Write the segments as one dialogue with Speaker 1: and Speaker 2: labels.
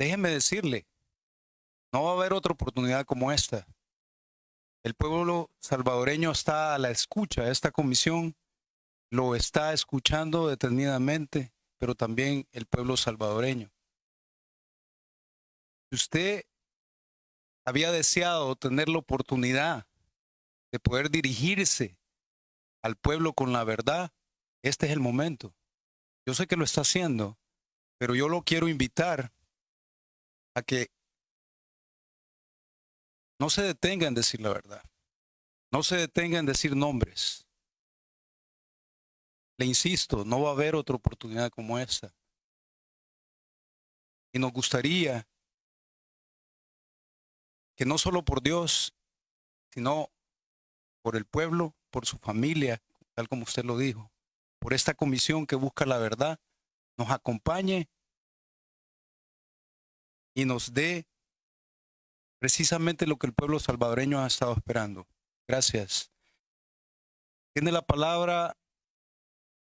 Speaker 1: déjeme decirle, no va a haber otra oportunidad como esta. El pueblo salvadoreño está a la escucha esta comisión, lo está escuchando detenidamente, pero también el pueblo salvadoreño. Usted había deseado tener la oportunidad de poder dirigirse al pueblo con la verdad, este es el momento. Yo sé que lo está haciendo, pero yo lo quiero invitar a que no se detenga en decir la verdad. No se detenga en decir nombres. Le insisto, no va a haber otra oportunidad como esta. Y nos gustaría que no solo por Dios, sino por el pueblo, por su familia, tal como usted lo dijo, por esta comisión que busca la verdad, nos acompañe y nos dé precisamente lo que el pueblo salvadoreño ha estado esperando. Gracias. Tiene la palabra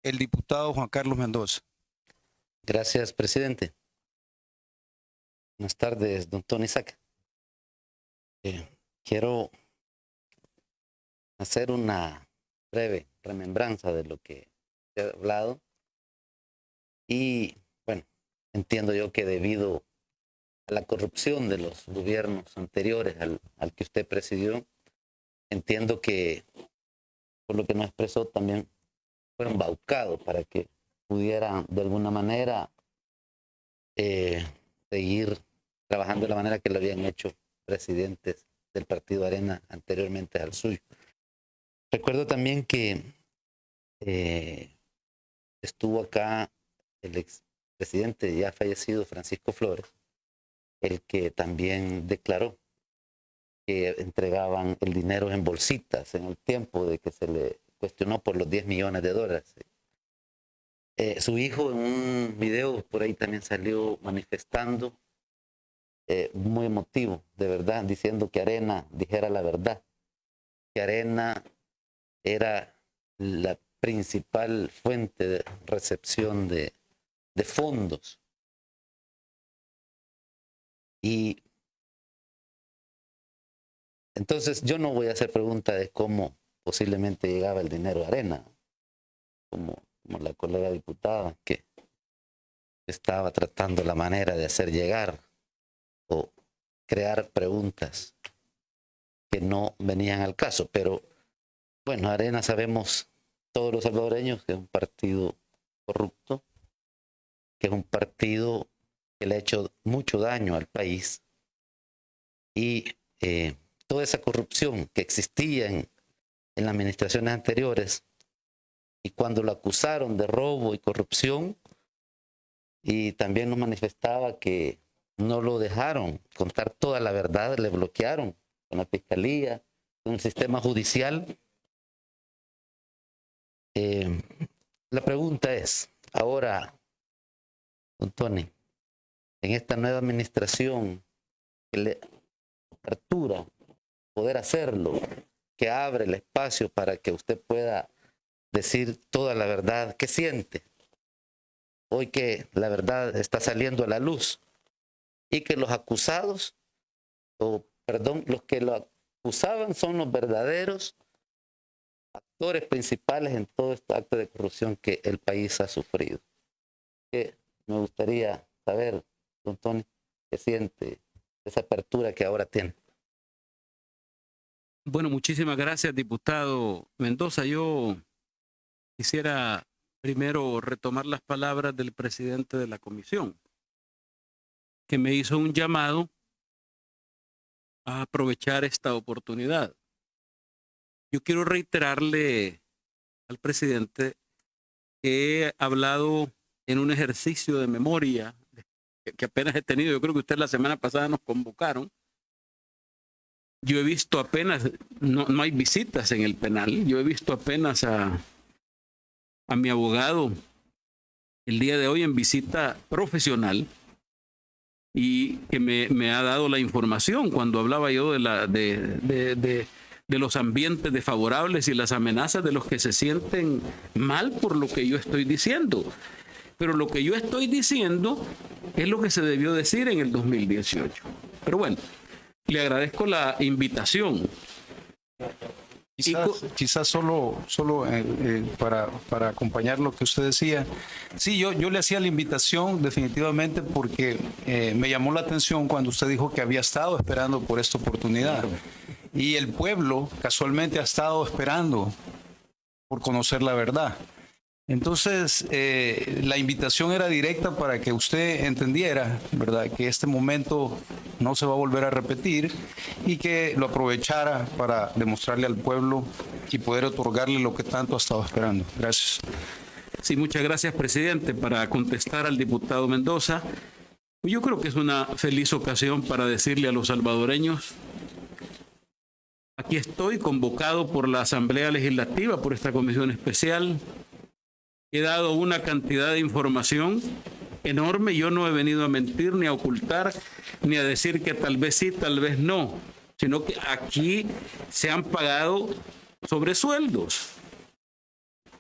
Speaker 1: el diputado Juan Carlos Mendoza.
Speaker 2: Gracias, presidente. Buenas tardes, don Tony Saca. Eh, quiero hacer una breve remembranza de lo que he hablado. Y bueno, entiendo yo que debido la corrupción de los gobiernos anteriores al, al que usted presidió, entiendo que por lo que nos expresó también fueron embaucados para que pudieran de alguna manera eh, seguir trabajando de la manera que lo habían hecho presidentes del Partido Arena anteriormente al suyo. Recuerdo también que eh, estuvo acá el expresidente ya fallecido Francisco Flores, el que también declaró que entregaban el dinero en bolsitas en el tiempo de que se le cuestionó por los 10 millones de dólares. Eh, su hijo en un video por ahí también salió manifestando, eh, muy emotivo, de verdad, diciendo que Arena dijera la verdad, que Arena era la principal fuente de recepción de, de fondos. Y entonces yo no voy a hacer pregunta de cómo posiblemente llegaba el dinero a arena, como, como la colega diputada que estaba tratando la manera de hacer llegar o crear preguntas que no venían al caso. Pero bueno, Arena sabemos todos los salvadoreños que es un partido corrupto, que es un partido que le ha hecho mucho daño al país y eh, toda esa corrupción que existía en, en las administraciones anteriores y cuando lo acusaron de robo y corrupción y también nos manifestaba que no lo dejaron contar toda la verdad, le bloquearon con la fiscalía, con el sistema judicial. Eh, la pregunta es, ahora, don Tony, en esta nueva administración que le apertura poder hacerlo, que abre el espacio para que usted pueda decir toda la verdad que siente. Hoy que la verdad está saliendo a la luz y que los acusados, o perdón, los que lo acusaban son los verdaderos actores principales en todo este acto de corrupción que el país ha sufrido. Me gustaría saber, don Tony, qué siente esa apertura que ahora tiene.
Speaker 3: Bueno, muchísimas gracias, diputado Mendoza. Yo quisiera primero retomar las palabras del presidente de la comisión, que me hizo un llamado a aprovechar esta oportunidad. Yo quiero reiterarle al presidente que he hablado en un ejercicio de memoria que apenas he tenido. Yo creo que usted la semana pasada nos convocaron yo he visto apenas, no, no hay visitas en el penal, yo he visto apenas a, a mi abogado el día de hoy en visita profesional y que me, me, ha dado la información cuando hablaba yo de, la, de, de, de, de, los ambientes desfavorables y las amenazas de los que se sienten mal por lo que yo estoy diciendo. Pero lo que yo estoy diciendo es lo que se debió decir en el 2018. Pero bueno, le agradezco la invitación.
Speaker 1: Quizás, quizás solo, solo eh, eh, para, para, acompañar lo que usted decía. Sí, yo, yo le hacía la invitación definitivamente porque eh, me llamó la atención cuando usted dijo que había estado esperando por esta oportunidad. Y el pueblo casualmente ha estado esperando por conocer la verdad. Entonces, eh, la invitación era directa para que usted entendiera, ¿verdad?, que este momento no se va a volver a repetir y que lo aprovechara para demostrarle al pueblo y poder otorgarle lo que tanto ha estado esperando. Gracias.
Speaker 3: Sí, muchas gracias, presidente. Para contestar al diputado Mendoza, yo creo que es una feliz ocasión para decirle a los salvadoreños Aquí estoy convocado por la Asamblea Legislativa, por esta comisión especial, he dado una cantidad de información enorme. Yo no he venido a mentir, ni a ocultar, ni a decir que tal vez sí, tal vez no, sino que aquí se han pagado sobresueldos.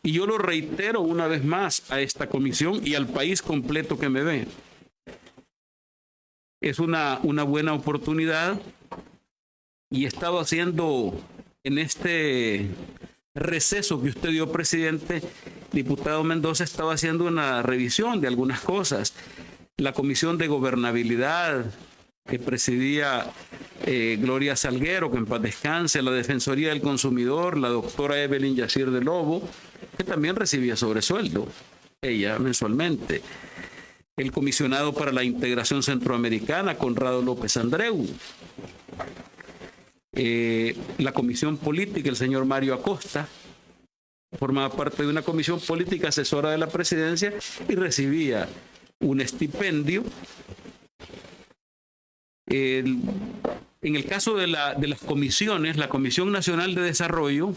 Speaker 3: Y yo lo reitero una vez más a esta comisión y al país completo que me ve. Es una, una buena oportunidad y he estado haciendo en este receso que usted dio, presidente, diputado Mendoza estaba haciendo una revisión de algunas cosas. La Comisión de Gobernabilidad que presidía eh, Gloria Salguero, que en paz descanse, la Defensoría del Consumidor, la doctora Evelyn Yacir de Lobo, que también recibía sobresueldo, ella mensualmente. El comisionado para la integración centroamericana, Conrado López Andreu. Eh, la comisión política, el señor Mario Acosta, formaba parte de una comisión política asesora de la presidencia y recibía un estipendio. en el caso de, la, de las comisiones, la Comisión Nacional de Desarrollo,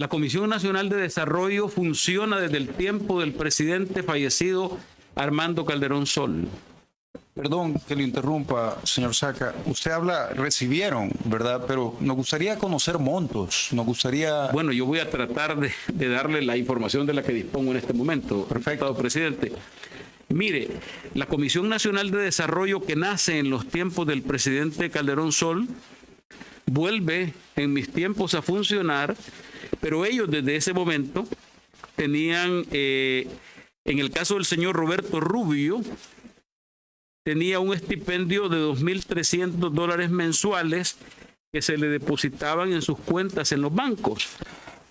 Speaker 3: la Comisión Nacional de Desarrollo funciona desde el tiempo del presidente fallecido Armando Calderón Sol.
Speaker 1: Perdón que lo interrumpa, señor Saca. Usted habla, recibieron, ¿verdad? Pero nos gustaría conocer montos, nos gustaría...
Speaker 3: Bueno, yo voy a tratar de, darle la información de la que dispongo en este momento, Perfecto. presidente. Mire, la Comisión Nacional de Desarrollo que nace en los tiempos del presidente Calderón Sol vuelve en mis tiempos a funcionar, pero ellos desde ese momento tenían, eh, en el caso del señor Roberto Rubio, tenía un estipendio de 2.300 dólares mensuales que se le depositaban en sus cuentas en los bancos.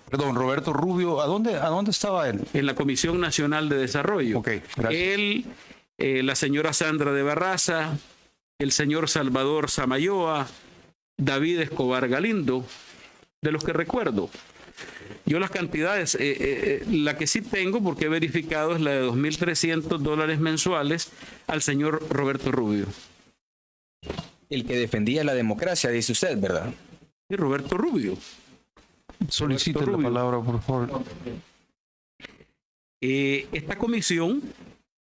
Speaker 1: Perdón, Roberto Rubio, ¿a dónde, a dónde estaba él?
Speaker 3: En la Comisión Nacional de Desarrollo.
Speaker 1: Ok, gracias.
Speaker 3: Él, eh, la señora Sandra de Barraza, el señor Salvador Samayoa, David Escobar Galindo, de los que recuerdo. Yo las cantidades, eh, eh, la que sí tengo, porque he verificado, es la de 2.300 dólares mensuales al señor Roberto Rubio.
Speaker 4: El que defendía la democracia, dice usted, ¿verdad?
Speaker 3: Sí, Roberto Rubio.
Speaker 1: Solicite la palabra, por favor.
Speaker 3: Eh, esta comisión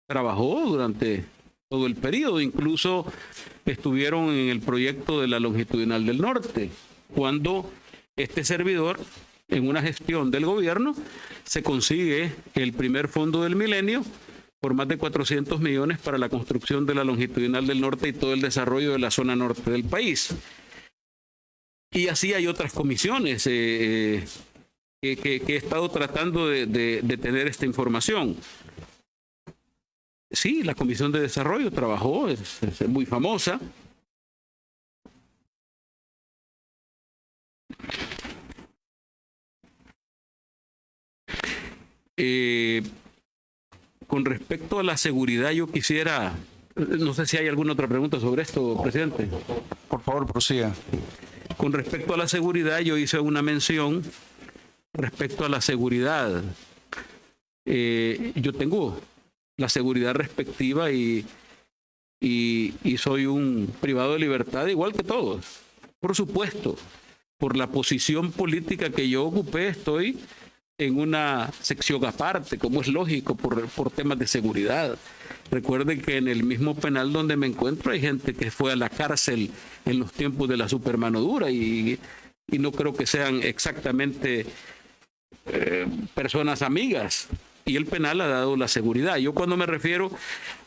Speaker 3: trabajó durante todo el periodo, incluso estuvieron en el proyecto de la longitudinal del norte, cuando este servidor en una gestión del gobierno, se consigue el primer fondo del milenio por más de 400 millones para la construcción de la longitudinal del norte y todo el desarrollo de la zona norte del país. Y así hay otras comisiones eh, eh, que, he estado tratando de, tener esta información. Sí, la Comisión de Desarrollo trabajó, es muy famosa. Eh, con respecto a la seguridad, yo quisiera, no sé si hay alguna otra pregunta sobre esto, presidente.
Speaker 1: Por favor, prosiga.
Speaker 3: Con respecto a la seguridad, yo hice una mención respecto a la seguridad. Eh, yo tengo la seguridad respectiva y, y, y soy un privado de libertad igual que todos. Por supuesto, por la posición política que yo ocupé, estoy en una sección aparte, como es lógico, por, por temas de seguridad. Recuerden que en el mismo penal donde me encuentro hay gente que fue a la cárcel en los tiempos de la supermanodura y, y no creo que sean exactamente eh, personas amigas. y el penal ha dado la seguridad. Yo cuando me refiero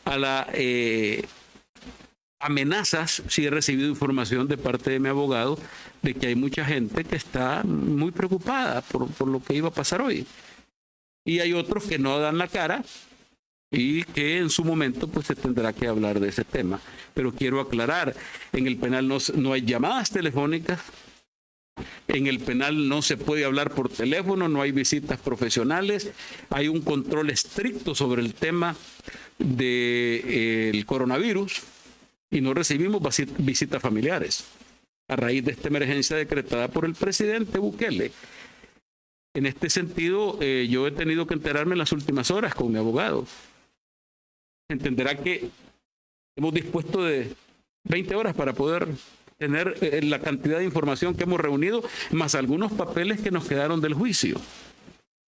Speaker 3: a la eh, amenazas, sí he recibido información de parte de mi abogado de que hay mucha gente que está muy preocupada por, lo que iba a pasar hoy. Y hay otros que no dan la cara y que en su momento pues se tendrá que hablar de ese tema. Pero quiero aclarar, en el penal no, no hay llamadas telefónicas, en el penal no se puede hablar por teléfono, no hay visitas profesionales, hay un control estricto sobre el tema del coronavirus y no recibimos visitas familiares a raíz de esta emergencia decretada por el presidente Bukele. En este sentido, eh, yo he tenido que enterarme en las últimas horas con mi abogado. Entenderá que hemos dispuesto de 20 horas para poder tener eh, la cantidad de información que hemos reunido, más algunos papeles que nos quedaron del juicio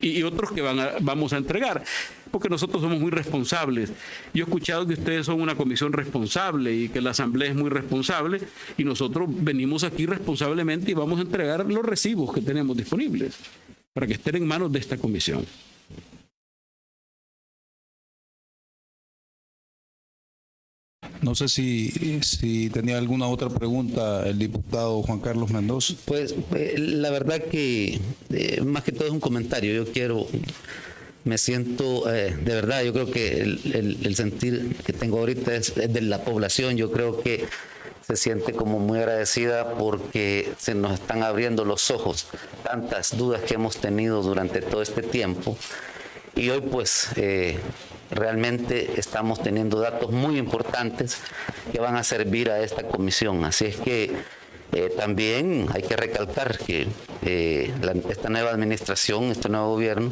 Speaker 3: y, otros que van vamos a entregar, porque nosotros somos muy responsables. Yo he escuchado que ustedes son una comisión responsable y que la Asamblea es muy responsable y nosotros venimos aquí responsablemente y vamos a entregar los recibos que tenemos disponibles para que estén en manos de esta comisión.
Speaker 1: No sé si, si tenía alguna otra pregunta el diputado Juan Carlos Mendoza.
Speaker 2: Pues eh, la verdad que eh, más que todo es un comentario. Yo quiero, me siento, eh, de verdad, yo creo que el, sentir que tengo ahorita es, de la población. Yo creo que se siente como muy agradecida porque se nos están abriendo los ojos tantas dudas que hemos tenido durante todo este tiempo. Y hoy pues realmente estamos teniendo datos muy importantes que van a servir a esta comisión. Así es que eh, también hay que recalcar que eh, esta nueva administración, este nuevo gobierno,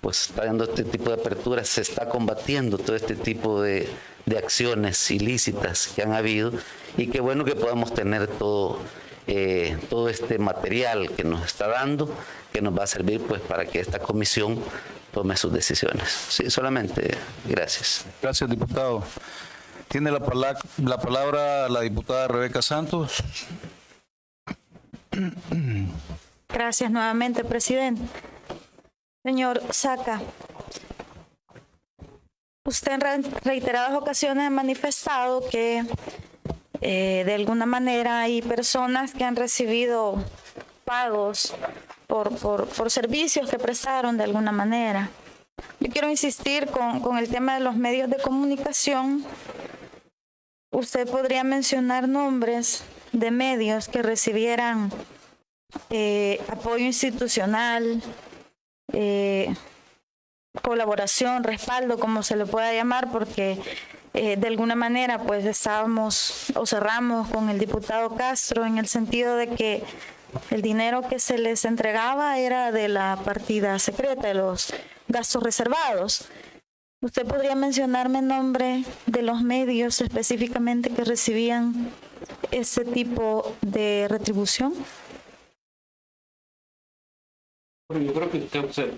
Speaker 2: pues está dando este tipo de aperturas, se está combatiendo todo este tipo de, acciones ilícitas que han habido y qué bueno que podamos tener todo, eh, todo este material que nos está dando, que nos va a servir pues para que esta comisión tome sus decisiones. Sí, solamente gracias.
Speaker 1: Gracias, diputado. Tiene la, palabra, la palabra la diputada Rebeca Santos.
Speaker 5: Gracias nuevamente, presidente. Señor Saca, usted en reiteradas ocasiones ha manifestado que eh, de alguna manera hay personas que han recibido pagos por, por, servicios que prestaron de alguna manera. Yo quiero insistir con, con el tema de los medios de comunicación. Usted podría mencionar nombres de medios que recibieran eh, apoyo institucional, eh, colaboración, respaldo, como se le pueda llamar, porque eh, de alguna manera pues estábamos o cerramos con el diputado Castro en el sentido de que el dinero que se les entregaba era de la partida secreta, de los gastos reservados. ¿Usted podría mencionarme el nombre de los medios específicamente que recibían ese tipo de retribución?
Speaker 3: Yo creo que usted observó,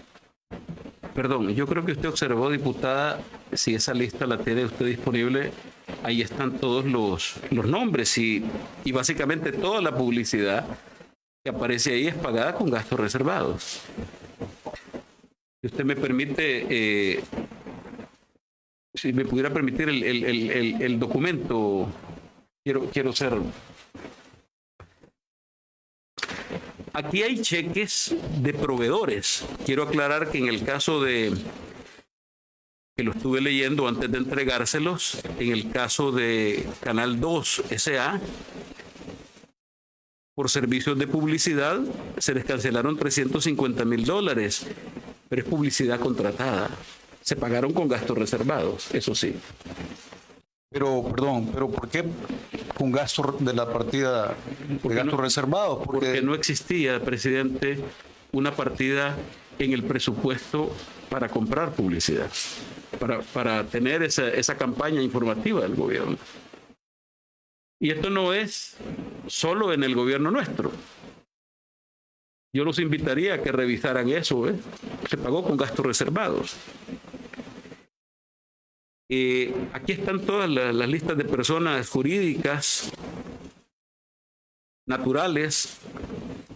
Speaker 3: perdón, yo creo que usted observó, diputada, si esa lista la tiene usted disponible, ahí están todos los, los nombres y, y básicamente toda la publicidad que aparece ahí es pagada con gastos reservados. Si usted me permite, eh, si me pudiera permitir el, documento, quiero, quiero ser... Aquí hay cheques de proveedores. Quiero aclarar que en el caso de, que lo estuve leyendo antes de entregárselos, en el caso de Canal 2 SA, por servicios de publicidad se les cancelaron 350 mil dólares, pero es publicidad contratada. Se pagaron con gastos reservados, eso sí.
Speaker 1: Pero, perdón, pero ¿por qué con gastos de la partida de gastos reservados?
Speaker 3: Porque... no existía, presidente, una partida en el presupuesto para comprar publicidad, para, para tener esa, esa campaña informativa del gobierno. Y esto no es solo en el gobierno nuestro. Yo los invitaría a que revisaran eso. ¿eh? Se pagó con gastos reservados. Eh, aquí están todas las, listas de personas jurídicas naturales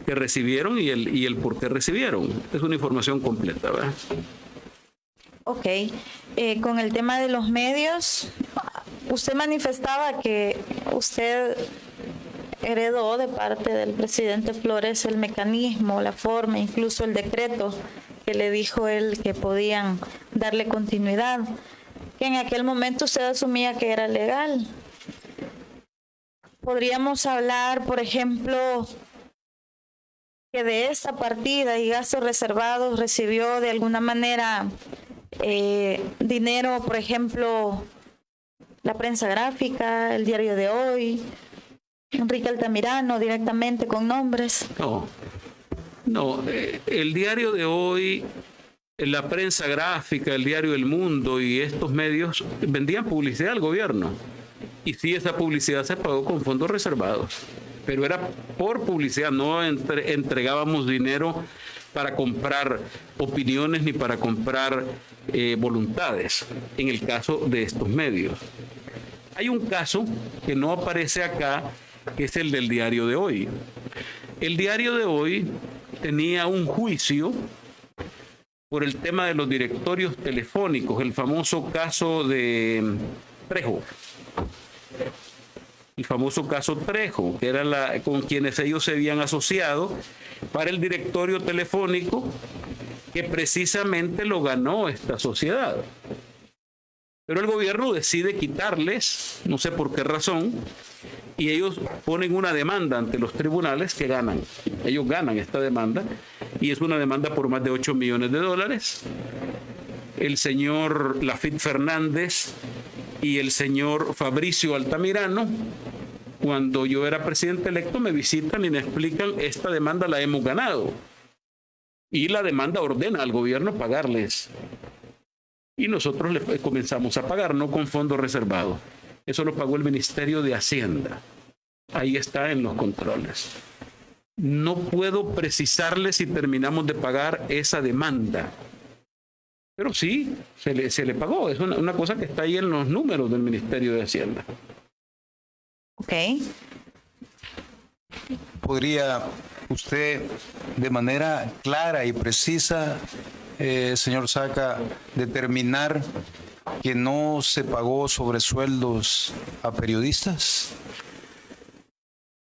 Speaker 3: que recibieron y el, por qué recibieron. Es una información completa. ¿verdad?
Speaker 5: Ok, eh, con el tema de los medios, usted manifestaba que usted heredó de parte del presidente Flores el mecanismo, la forma, incluso el decreto que le dijo él que podían darle continuidad, que en aquel momento usted asumía que era legal. Podríamos hablar, por ejemplo, que de esta partida y gastos reservados recibió de alguna manera eh, dinero, por ejemplo, la prensa gráfica, el diario de hoy, Enrique Altamirano directamente con nombres.
Speaker 3: No, no, eh, el diario de hoy, la prensa gráfica, el diario El Mundo y estos medios vendían publicidad al gobierno. Y sí, esa publicidad se pagó con fondos reservados, pero era por publicidad, no entregábamos dinero para comprar opiniones ni para comprar eh, voluntades, en el caso de estos medios. Hay un caso que no aparece acá, que es el del diario de hoy. El diario de hoy tenía un juicio por el tema de los directorios telefónicos, el famoso caso de Trejo. El famoso caso Trejo, que era la, con quienes ellos se habían asociado para el directorio telefónico que precisamente lo ganó esta sociedad. Pero el gobierno decide quitarles, no sé por qué razón, y ellos ponen una demanda ante los tribunales que ganan. Ellos ganan esta demanda y es una demanda por más de 8 millones de dólares. El señor Lafitte Fernández y el señor Fabricio Altamirano cuando yo era presidente electo, me visitan y me explican, esta demanda la hemos ganado. Y la demanda ordena al gobierno pagarles. Y nosotros le comenzamos a pagar, no con fondos reservados. Eso lo pagó el Ministerio de Hacienda. Ahí está en los controles. No puedo precisarle si terminamos de pagar esa demanda. Pero sí, se le, se le pagó. Es una, una cosa que está ahí en los números del Ministerio de Hacienda.
Speaker 5: Ok.
Speaker 1: ¿Podría usted de manera clara y precisa, eh, señor Saca, determinar que no se pagó sobre sueldos a periodistas?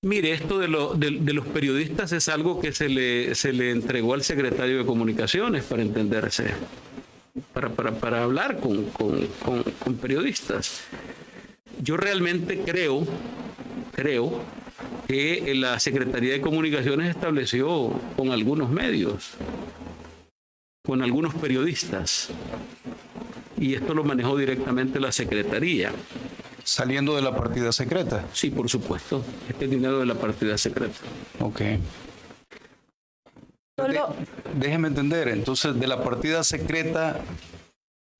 Speaker 3: Mire, esto de, los periodistas es algo que se le, se le entregó al secretario de Comunicaciones para entenderse, para, para, hablar con, con periodistas. Yo realmente creo, creo que la Secretaría de Comunicaciones estableció con algunos medios, con algunos periodistas, y esto lo manejó directamente la Secretaría.
Speaker 1: ¿Saliendo de la partida secreta?
Speaker 3: Sí, por supuesto. Este es dinero de la partida secreta.
Speaker 1: Ok. Déjeme entender, entonces de la partida secreta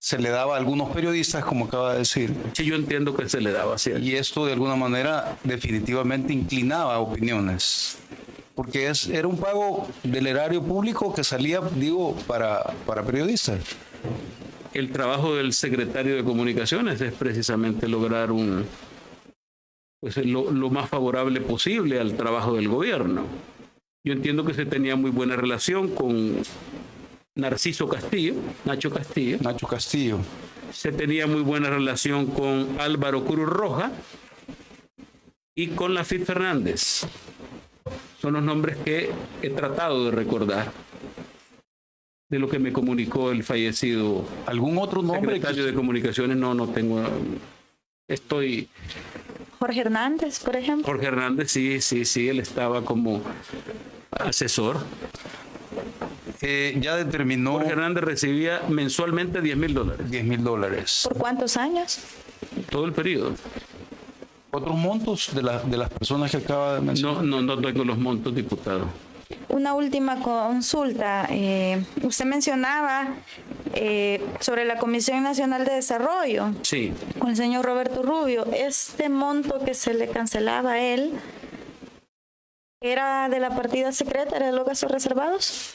Speaker 1: se le daba a algunos periodistas, como acaba de decir.
Speaker 3: Sí, yo entiendo que se le daba así.
Speaker 1: Y esto de alguna manera definitivamente inclinaba opiniones, porque es, era un pago del erario público que salía, digo, para, para periodistas.
Speaker 3: El trabajo del secretario de Comunicaciones es precisamente lograr un, pues, lo, lo más favorable posible al trabajo del gobierno. Yo entiendo que se tenía muy buena relación con Narciso Castillo, Nacho Castillo.
Speaker 1: Nacho Castillo.
Speaker 3: Se tenía muy buena relación con Álvaro Cruz Roja y con Lafit Fernández. Son los nombres que he tratado de recordar de lo que me comunicó el fallecido.
Speaker 1: ¿Algún otro nombre?
Speaker 3: Secretario de Comunicaciones, no, no tengo. Estoy.
Speaker 5: Jorge Hernández, por ejemplo.
Speaker 3: Jorge Hernández, sí, sí, sí, él estaba como asesor.
Speaker 1: Eh, ya determinó...
Speaker 3: Jorge Hernández recibía mensualmente 10 mil dólares.
Speaker 1: 10 mil dólares.
Speaker 5: ¿Por cuántos años?
Speaker 3: Todo el periodo.
Speaker 1: ¿Otros montos de, de las personas que acaba de mencionar?
Speaker 3: No, no, no tengo los montos, diputado.
Speaker 5: Una última consulta. Eh, usted mencionaba eh, sobre la Comisión Nacional de Desarrollo.
Speaker 3: Sí.
Speaker 5: Con el señor Roberto Rubio. Este monto que se le cancelaba a él, era de la partida secreta, era de los gastos reservados?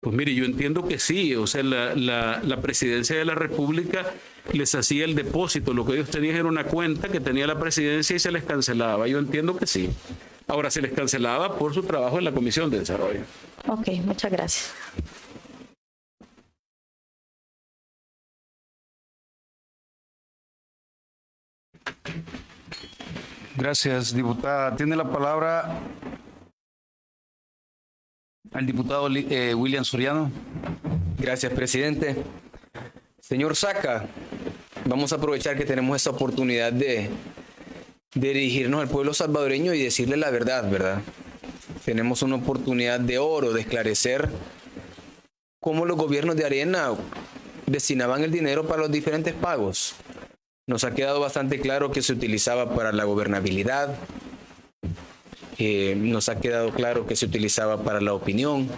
Speaker 3: Pues mire, yo entiendo que sí, o sea, la, la, la, presidencia de la República les hacía el depósito, lo que ellos tenían era una cuenta que tenía la presidencia y se les cancelaba, yo entiendo que sí. Ahora se les cancelaba por su trabajo en la Comisión de Desarrollo.
Speaker 5: Ok, muchas gracias.
Speaker 1: Gracias, diputada. Tiene la palabra al diputado eh, William Soriano.
Speaker 4: Gracias, presidente. Señor Saca, vamos a aprovechar que tenemos esta oportunidad de, de dirigirnos al pueblo salvadoreño y decirle la verdad, ¿verdad? Tenemos una oportunidad de oro de esclarecer cómo los gobiernos de Arena destinaban el dinero para los diferentes pagos. Nos ha quedado bastante claro que se utilizaba para la gobernabilidad, eh, nos ha quedado claro que se utilizaba para la opinión,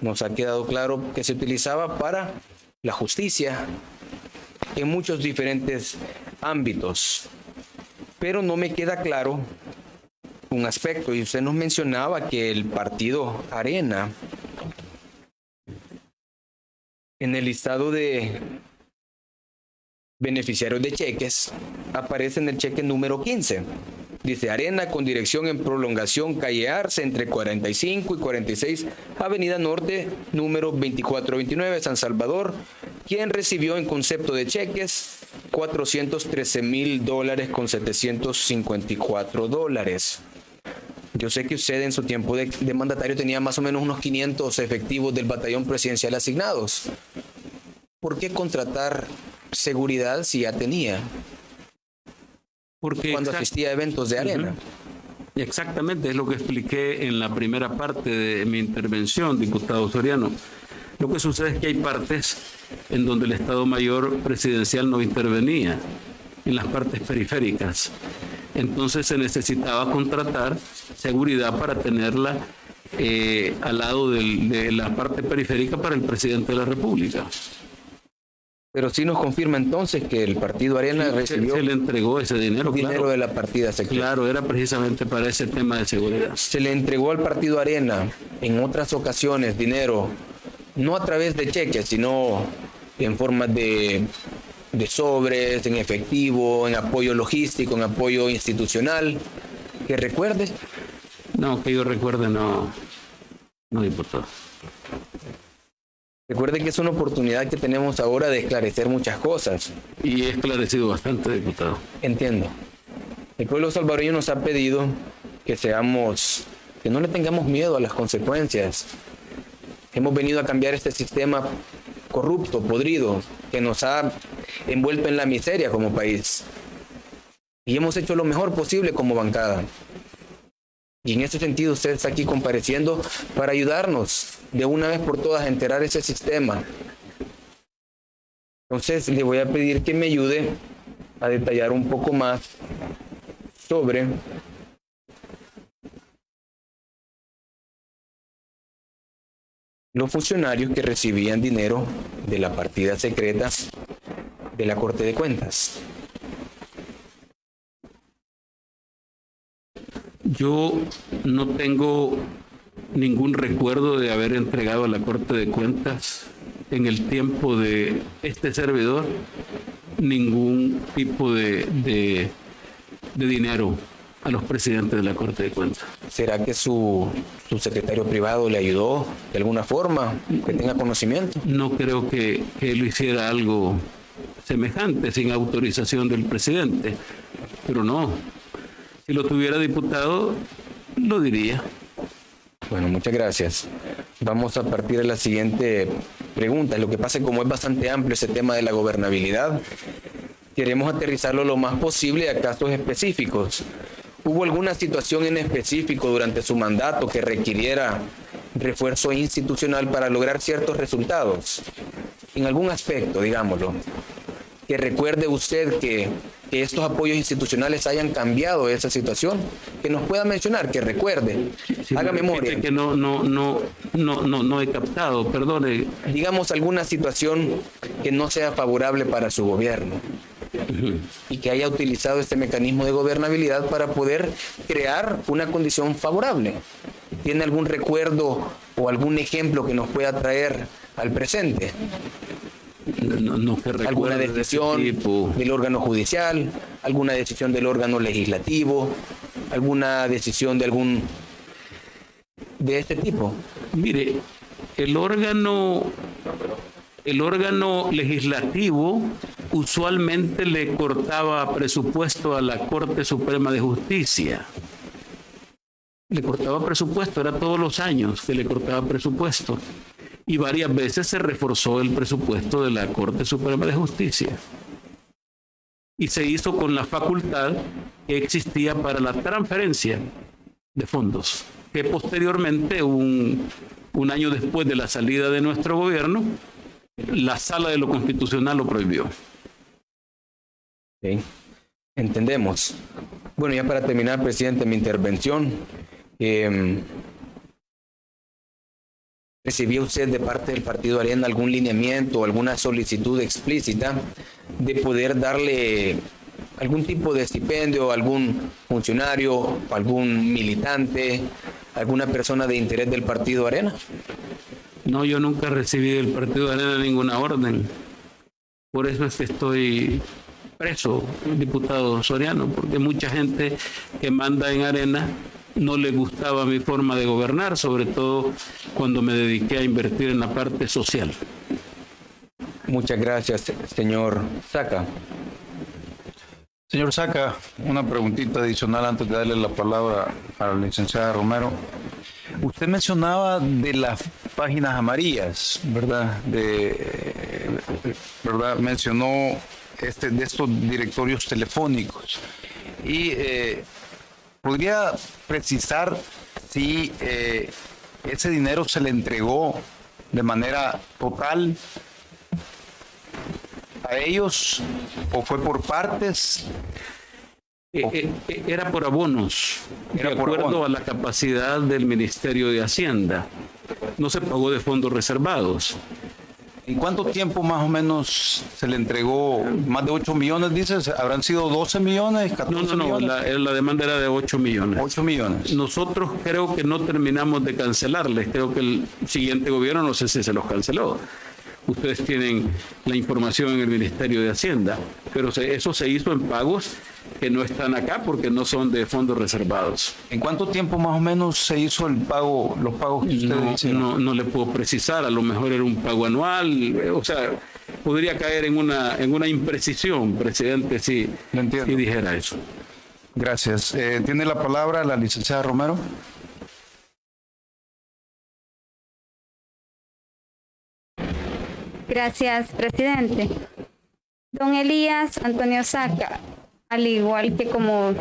Speaker 4: nos ha quedado claro que se utilizaba para la justicia, en muchos diferentes ámbitos. Pero no me queda claro un aspecto, y usted nos mencionaba que el partido Arena en el listado de beneficiarios de cheques aparece en el cheque número 15. Dice Arena con dirección en prolongación calle Arce entre 45 y 46 Avenida Norte número 2429 San Salvador, quien recibió en concepto de cheques 413 mil dólares con 754 dólares. Yo sé que usted en su tiempo de, mandatario tenía más o menos unos 500 efectivos del batallón presidencial asignados. ¿Por qué contratar seguridad si ya tenía?
Speaker 3: Porque
Speaker 4: cuando asistía a eventos de arena.
Speaker 3: Exactamente, es lo que expliqué en la primera parte de mi intervención, diputado Soriano. Lo que sucede es que hay partes en donde el Estado Mayor presidencial no intervenía, en las partes periféricas. Entonces se necesitaba contratar seguridad para tenerla eh, al lado de la parte periférica para el presidente de la República.
Speaker 4: Pero sí nos confirma entonces que el partido Arena recibió.
Speaker 3: Se, le entregó ese dinero.
Speaker 4: Dinero de la partida secreta.
Speaker 3: Claro, era precisamente para ese tema de seguridad.
Speaker 4: Se le entregó al partido Arena en otras ocasiones dinero, no a través de cheques, sino en forma de de sobres, en efectivo, en apoyo logístico, en apoyo institucional. ¿Que recuerde?
Speaker 3: No, que yo recuerde, no, no diputado.
Speaker 4: Recuerde que es una oportunidad que tenemos ahora de esclarecer muchas cosas.
Speaker 3: Y he esclarecido bastante, diputado.
Speaker 4: Entiendo. El pueblo salvadoreño nos ha pedido que seamos, que no le tengamos miedo a las consecuencias. Hemos venido a cambiar este sistema corrupto, podrido, que nos ha envuelto en la miseria como país. Y hemos hecho lo mejor posible como bancada. Y en ese sentido usted está aquí compareciendo para ayudarnos de una vez por todas a enterar ese sistema. Entonces le voy a pedir que me ayude a detallar un poco más sobre los funcionarios que recibían dinero de la partida secreta de la Corte de Cuentas.
Speaker 3: Yo no tengo ningún recuerdo de haber entregado a la Corte de Cuentas en el tiempo de este servidor ningún tipo de, de, de dinero a los presidentes de la Corte de Cuentas.
Speaker 4: ¿Será que su, su, secretario privado le ayudó de alguna forma, que tenga conocimiento?
Speaker 3: No creo que, que lo hiciera algo semejante sin autorización del presidente, pero no. Si lo tuviera diputado, lo diría.
Speaker 4: Bueno, muchas gracias. Vamos a partir de la siguiente pregunta. Lo que pasa es como es bastante amplio ese tema de la gobernabilidad, queremos aterrizarlo lo más posible a casos específicos. ¿Hubo alguna situación en específico durante su mandato que requiriera refuerzo institucional para lograr ciertos resultados? En algún aspecto, digámoslo. Que recuerde usted que, estos apoyos institucionales hayan cambiado esa situación, que nos pueda mencionar, que recuerde, haga memoria.
Speaker 3: Que no, no, no, no, no, no he captado, perdone.
Speaker 4: Digamos alguna situación que no sea favorable para su gobierno y que haya utilizado este mecanismo de gobernabilidad para poder crear una condición favorable. ¿Tiene algún recuerdo o algún ejemplo que nos pueda traer al presente?
Speaker 3: No,
Speaker 4: alguna decisión del órgano judicial, alguna decisión del órgano legislativo, alguna decisión de algún de este tipo.
Speaker 3: Mire, el órgano el órgano legislativo usualmente le cortaba presupuesto a la Corte Suprema de Justicia. Le cortaba presupuesto, era todos los años que le cortaba presupuesto. Y varias veces se reforzó el presupuesto de la Corte Suprema de Justicia. Y se hizo con la facultad que existía para la transferencia de fondos, que posteriormente, un, año después de la salida de nuestro gobierno, la sala de lo constitucional lo prohibió.
Speaker 4: Entendemos. Bueno, ya para terminar, presidente, mi intervención. eh, ¿Recibía usted de parte del Partido Arena algún lineamiento alguna solicitud explícita de poder darle algún tipo de estipendio a algún funcionario, algún militante, alguna persona de interés del Partido Arena?
Speaker 3: No, yo nunca recibí del Partido Arena ninguna orden. Por eso es que estoy preso, diputado Soriano, porque mucha gente que manda en Arena no le gustaba mi forma de gobernar, sobre todo cuando me dediqué a invertir en la parte social.
Speaker 4: Muchas gracias, señor Saca.
Speaker 1: Señor Saca, una preguntita adicional antes de darle la palabra a la licenciada Romero. Usted mencionaba de las páginas amarillas, ¿verdad? De, ¿verdad? Mencionó este, de estos directorios telefónicos. Y eh, podría precisar si eh, ese dinero se le entregó de manera total a ellos o fue por partes
Speaker 3: Eh, eh, Era por abonos,
Speaker 1: Era
Speaker 3: de acuerdo
Speaker 1: abonos.
Speaker 3: a la capacidad del Ministerio de Hacienda. No se pagó de fondos reservados.
Speaker 1: ¿En cuánto tiempo más o menos se le entregó? Más de 8 millones, dices. ¿Habrán sido 12 millones, 14
Speaker 3: No, no, no,
Speaker 1: millones?
Speaker 3: la, la demanda era de 8 millones.
Speaker 1: 8 millones.
Speaker 3: Nosotros creo que no terminamos de cancelarles. Creo que el siguiente gobierno no sé si se los canceló. Ustedes tienen la información en el Ministerio de Hacienda, pero se- eso se hizo en pagos que no están acá porque no son de fondos reservados.
Speaker 1: ¿En cuánto tiempo más o menos se hizo el pago, los pagos que ustedes
Speaker 3: No,
Speaker 1: hicieron?
Speaker 3: no, no le puedo precisar, a lo mejor era un pago anual, eh, o sea, podría caer en una, en una imprecisión, presidente, si, si dijera eso.
Speaker 1: Gracias. Eh, Tiene la palabra la licenciada Romero.
Speaker 6: Gracias, presidente. Don Elías Antonio Saca, al igual que como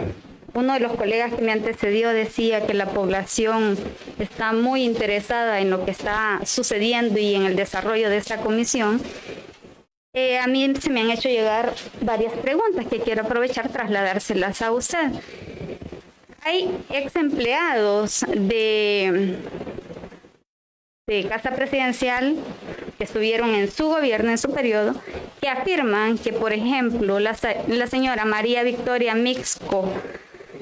Speaker 6: uno de los colegas que me antecedió decía que la población está muy interesada en lo que está sucediendo y en el desarrollo de esta comisión, eh, a mí se me han hecho llegar varias preguntas que quiero aprovechar trasladárselas a usted. Hay ex empleados de de Casa Presidencial que estuvieron en su gobierno, en su periodo, que afirman que, por ejemplo, la, la señora María Victoria Mixco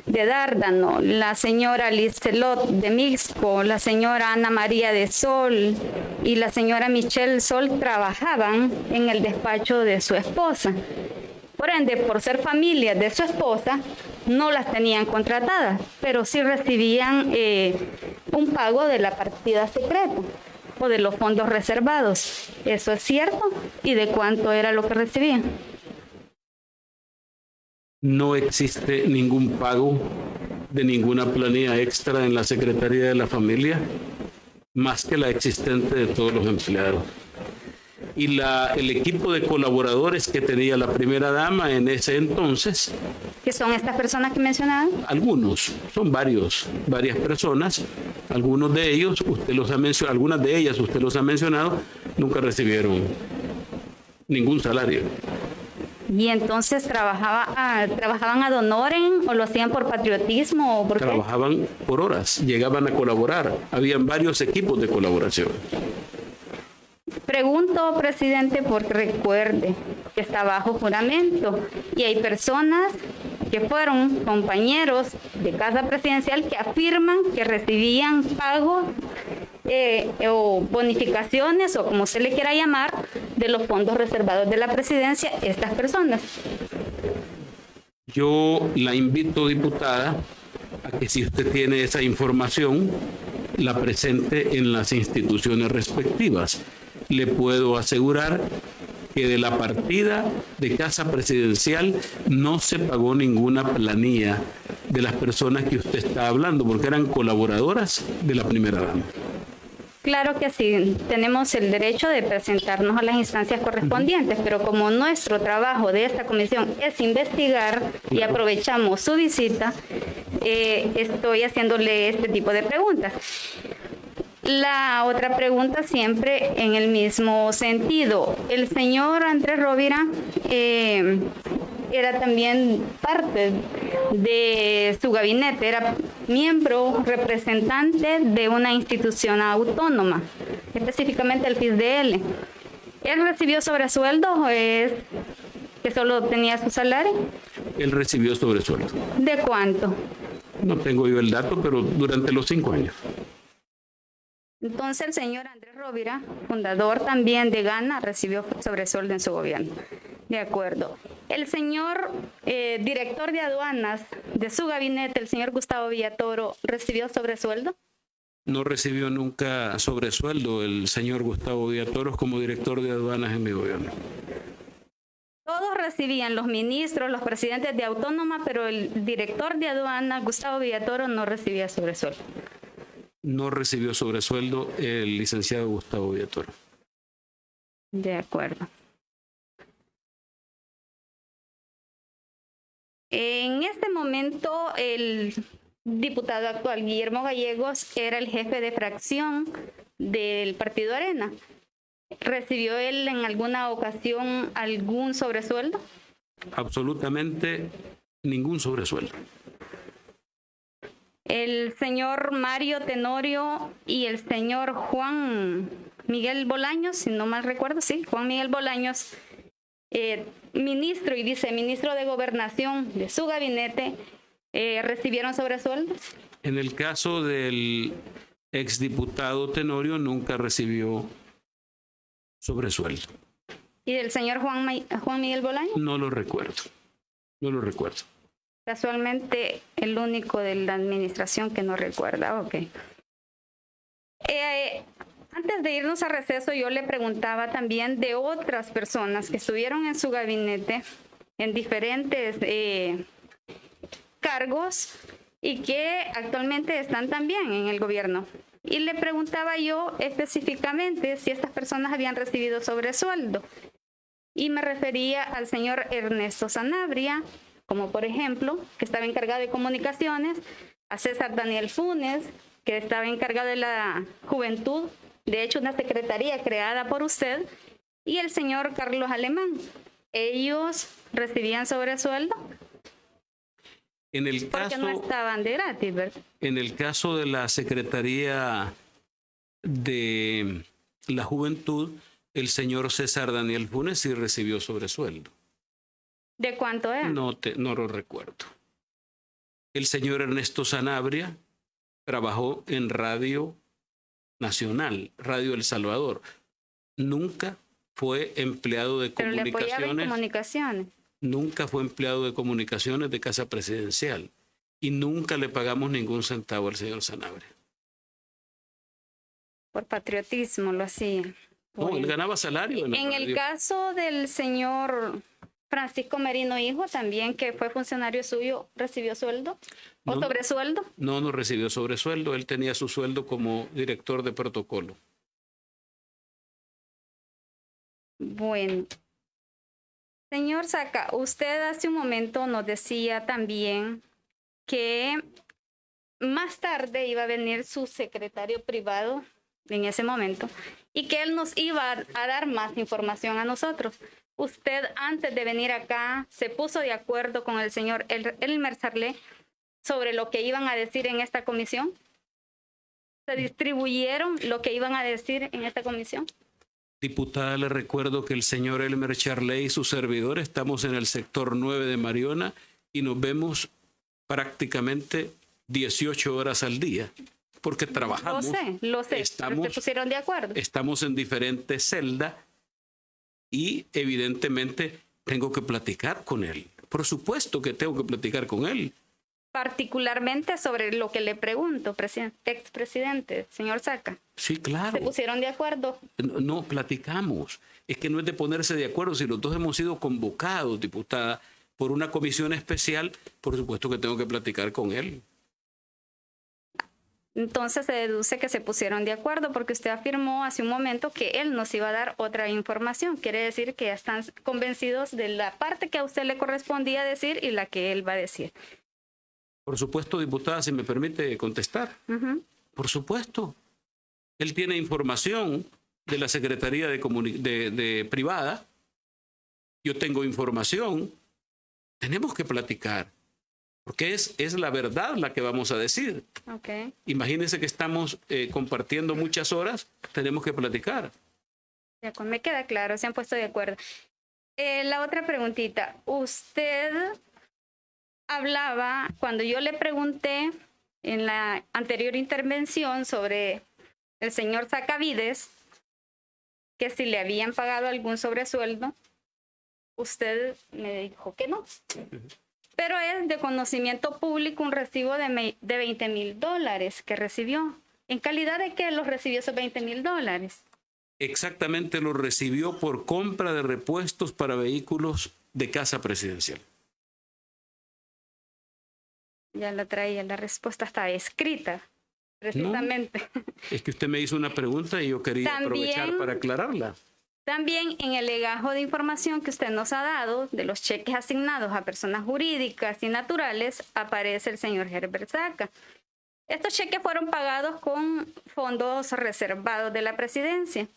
Speaker 6: de Dárdano, la señora Lizelot de Mixco, la señora Ana María de Sol y la señora Michelle Sol trabajaban en el despacho de su esposa. Por ende, por ser familias de su esposa, no las tenían contratadas, pero sí recibían eh, un pago de la partida secreta de los fondos reservados. ¿Eso es cierto? ¿Y de cuánto era lo que recibían?
Speaker 3: No existe ningún pago de ninguna planilla extra en la Secretaría de la Familia, más que la existente de todos los empleados. Y la, el equipo de colaboradores que tenía la primera dama en ese entonces
Speaker 6: ¿Qué son estas personas que mencionaban?
Speaker 3: algunos, son varios, varias personas, algunos de ellos, usted los ha mencionado, algunas de ellas usted los ha mencionado, nunca recibieron ningún salario.
Speaker 6: Y entonces trabajaba, ah, trabajaban ad honorem o lo hacían por patriotismo o por qué?
Speaker 3: Trabajaban por horas, llegaban a colaborar, habían varios equipos de colaboración.
Speaker 6: Pregunto, presidente, porque recuerde que está bajo juramento y hay personas que fueron compañeros de Casa Presidencial que afirman que recibían pagos eh, o bonificaciones o como se le quiera llamar de los fondos reservados de la presidencia estas personas.
Speaker 3: Yo la invito, diputada, a que si usted tiene esa información, la presente en las instituciones respectivas. Le puedo asegurar que de la partida de casa presidencial no se pagó ninguna planilla de las personas que usted está hablando, porque eran colaboradoras de la primera dama.
Speaker 6: Claro que sí, tenemos el derecho de presentarnos a las instancias correspondientes, pero como nuestro trabajo de esta comisión es investigar y aprovechamos su visita, eh, estoy haciéndole este tipo de preguntas. La otra pregunta siempre en el mismo sentido. El señor Andrés Rovira eh, era también parte de su gabinete, era miembro representante de una institución autónoma, específicamente el FISDL. ¿Él recibió sobresueldo o es que solo tenía su salario?
Speaker 3: Él recibió sobresueldo.
Speaker 6: ¿De cuánto?
Speaker 3: No tengo yo el dato, pero durante los cinco años.
Speaker 6: Entonces el señor Andrés Rovira, fundador también de Gana, recibió sobresueldo en su gobierno. De acuerdo. El señor eh, director de aduanas de su gabinete, el señor Gustavo Villatoro, ¿recibió sobresueldo?
Speaker 3: No recibió nunca sobresueldo el señor Gustavo Villatoro como director de aduanas en mi gobierno.
Speaker 6: Todos recibían, los ministros, los presidentes de autónoma, pero el director de aduanas, Gustavo Villatoro, no recibía sobresueldo
Speaker 3: no recibió sobresueldo el licenciado Gustavo Villatoro.
Speaker 6: De acuerdo. En este momento, el diputado actual, Guillermo Gallegos, era el jefe de fracción del Partido Arena. ¿Recibió él en alguna ocasión algún sobresueldo?
Speaker 3: Absolutamente ningún sobresueldo
Speaker 6: el señor Mario Tenorio y el señor Juan Miguel Bolaños, si no mal recuerdo, sí, Juan Miguel Bolaños, eh, ministro y viceministro de Gobernación de su gabinete, eh, recibieron sobresueldos.
Speaker 3: En el caso del exdiputado Tenorio, nunca recibió sobresueldo.
Speaker 6: ¿Y del señor Juan, Juan Miguel Bolaños?
Speaker 3: No lo recuerdo, no lo recuerdo.
Speaker 6: Casualmente el único de la administración que no recuerda, ok. Eh, antes de irnos a receso, yo le preguntaba también de otras personas que estuvieron en su gabinete en diferentes eh, cargos y que actualmente están también en el gobierno. Y le preguntaba yo específicamente si estas personas habían recibido sobresueldo. Y me refería al señor Ernesto Sanabria, como por ejemplo, que estaba encargado de comunicaciones, a César Daniel Funes, que estaba encargado de la juventud, de hecho una secretaría creada por usted, y el señor Carlos Alemán. ¿Ellos recibían sobresueldo?
Speaker 3: En el caso,
Speaker 6: Porque no estaban de gratis, ¿verdad?
Speaker 3: En el caso de la Secretaría de la Juventud, el señor César Daniel Funes sí recibió sobresueldo.
Speaker 6: ¿De cuánto es?
Speaker 3: No, te, no lo recuerdo. El señor Ernesto Sanabria trabajó en Radio Nacional, Radio El Salvador. Nunca fue empleado de comunicaciones.
Speaker 6: comunicaciones.
Speaker 3: Nunca fue empleado de comunicaciones de Casa Presidencial. Y nunca le pagamos ningún centavo al señor Sanabria.
Speaker 6: Por patriotismo lo hacía.
Speaker 3: No, él ganaba salario.
Speaker 6: En, en el caso del señor Francisco Merino Hijo, también que fue funcionario suyo, ¿recibió sueldo o sobresueldo?
Speaker 3: No, no recibió sobresueldo. Él tenía su sueldo como director de protocolo.
Speaker 6: Bueno. Señor Saca, usted hace un momento nos decía también que más tarde iba a venir su secretario privado en ese momento y que él nos iba a dar más información a nosotros usted antes de venir acá se puso de acuerdo con el señor Elmer Sarlé sobre lo que iban a decir en esta comisión? ¿Se distribuyeron lo que iban a decir en esta comisión?
Speaker 3: Diputada, le recuerdo que el señor Elmer Charley y su servidor estamos en el sector 9 de Mariona y nos vemos prácticamente 18 horas al día porque trabajamos.
Speaker 6: Lo sé, lo sé. Estamos, ¿Se pusieron de acuerdo?
Speaker 3: Estamos en diferentes celdas y evidentemente tengo que platicar con él. Por supuesto que tengo que platicar con él.
Speaker 6: particularmente sobre lo que le pregunto, presidente, expresidente, señor Saca.
Speaker 3: Sí, claro.
Speaker 6: ¿Se pusieron de acuerdo?
Speaker 3: No, no, platicamos. Es que no es de ponerse de acuerdo. Si los dos hemos sido convocados, diputada, por una comisión especial, por supuesto que tengo que platicar con él.
Speaker 6: Entonces se deduce que se pusieron de acuerdo porque usted afirmó hace un momento que él nos iba a dar otra información. Quiere decir que ya están convencidos de la parte que a usted le correspondía decir y la que él va a decir.
Speaker 3: Por supuesto, diputada, si me permite contestar. Por supuesto. Él tiene información de la Secretaría de- de Privada. Yo tengo información. Tenemos que platicar. Porque es, es la verdad la que vamos a decir.
Speaker 6: Ok.
Speaker 3: Imagínense que estamos eh, compartiendo muchas horas. Tenemos que platicar.
Speaker 6: Me queda claro, se han puesto de acuerdo. Eh, la otra preguntita, usted hablaba, cuando yo le pregunté en la anterior intervención sobre el señor Sacavides, que si le habían pagado algún sobresueldo, usted me dijo que no. Pero es de conocimiento público un recibo de, de 20 mil dólares que recibió. ¿En calidad de qué los recibió esos 20 mil dólares?
Speaker 3: Exactamente lo recibió por compra de repuestos para vehículos de casa presidencial.
Speaker 6: Ya la traía, la respuesta está escrita, precisamente.
Speaker 3: Es que usted me hizo una pregunta y yo quería
Speaker 6: También-
Speaker 3: aprovechar para aclararla.
Speaker 6: También en el legajo de información que usted nos ha dado de los cheques asignados a personas jurídicas y naturales aparece el señor Herbert Saca. Estos cheques fueron pagados con fondos reservados de la presidencia.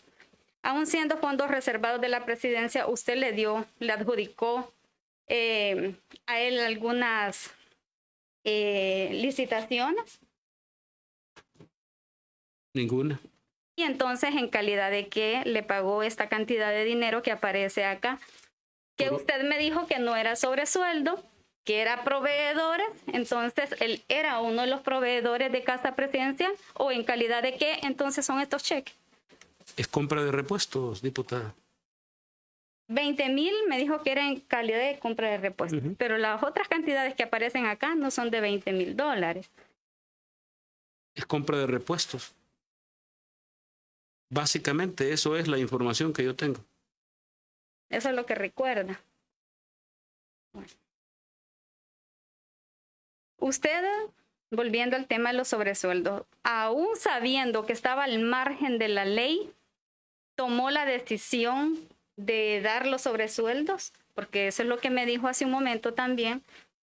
Speaker 6: Aún siendo fondos reservados de la presidencia, usted le dio, le adjudicó eh, a él algunas eh, licitaciones.
Speaker 3: Ninguna.
Speaker 6: Y entonces, en calidad de que le pagó esta cantidad de dinero que aparece acá, que usted me dijo que no era sobresueldo, que era proveedores, entonces él era uno de los proveedores de casa presidencial, o en calidad de qué entonces son estos cheques.
Speaker 3: Es compra de repuestos, diputada.
Speaker 6: 20 mil me dijo que era en calidad de compra de repuestos, pero las otras cantidades que aparecen acá no son de 20 mil dólares.
Speaker 3: Es compra de repuestos. Básicamente eso es la información que yo tengo.
Speaker 6: Eso es lo que recuerda. Bueno. Usted, volviendo al tema de los sobresueldos, aún sabiendo que estaba al margen de la ley, tomó la decisión de dar los sobresueldos, porque eso es lo que me dijo hace un momento también,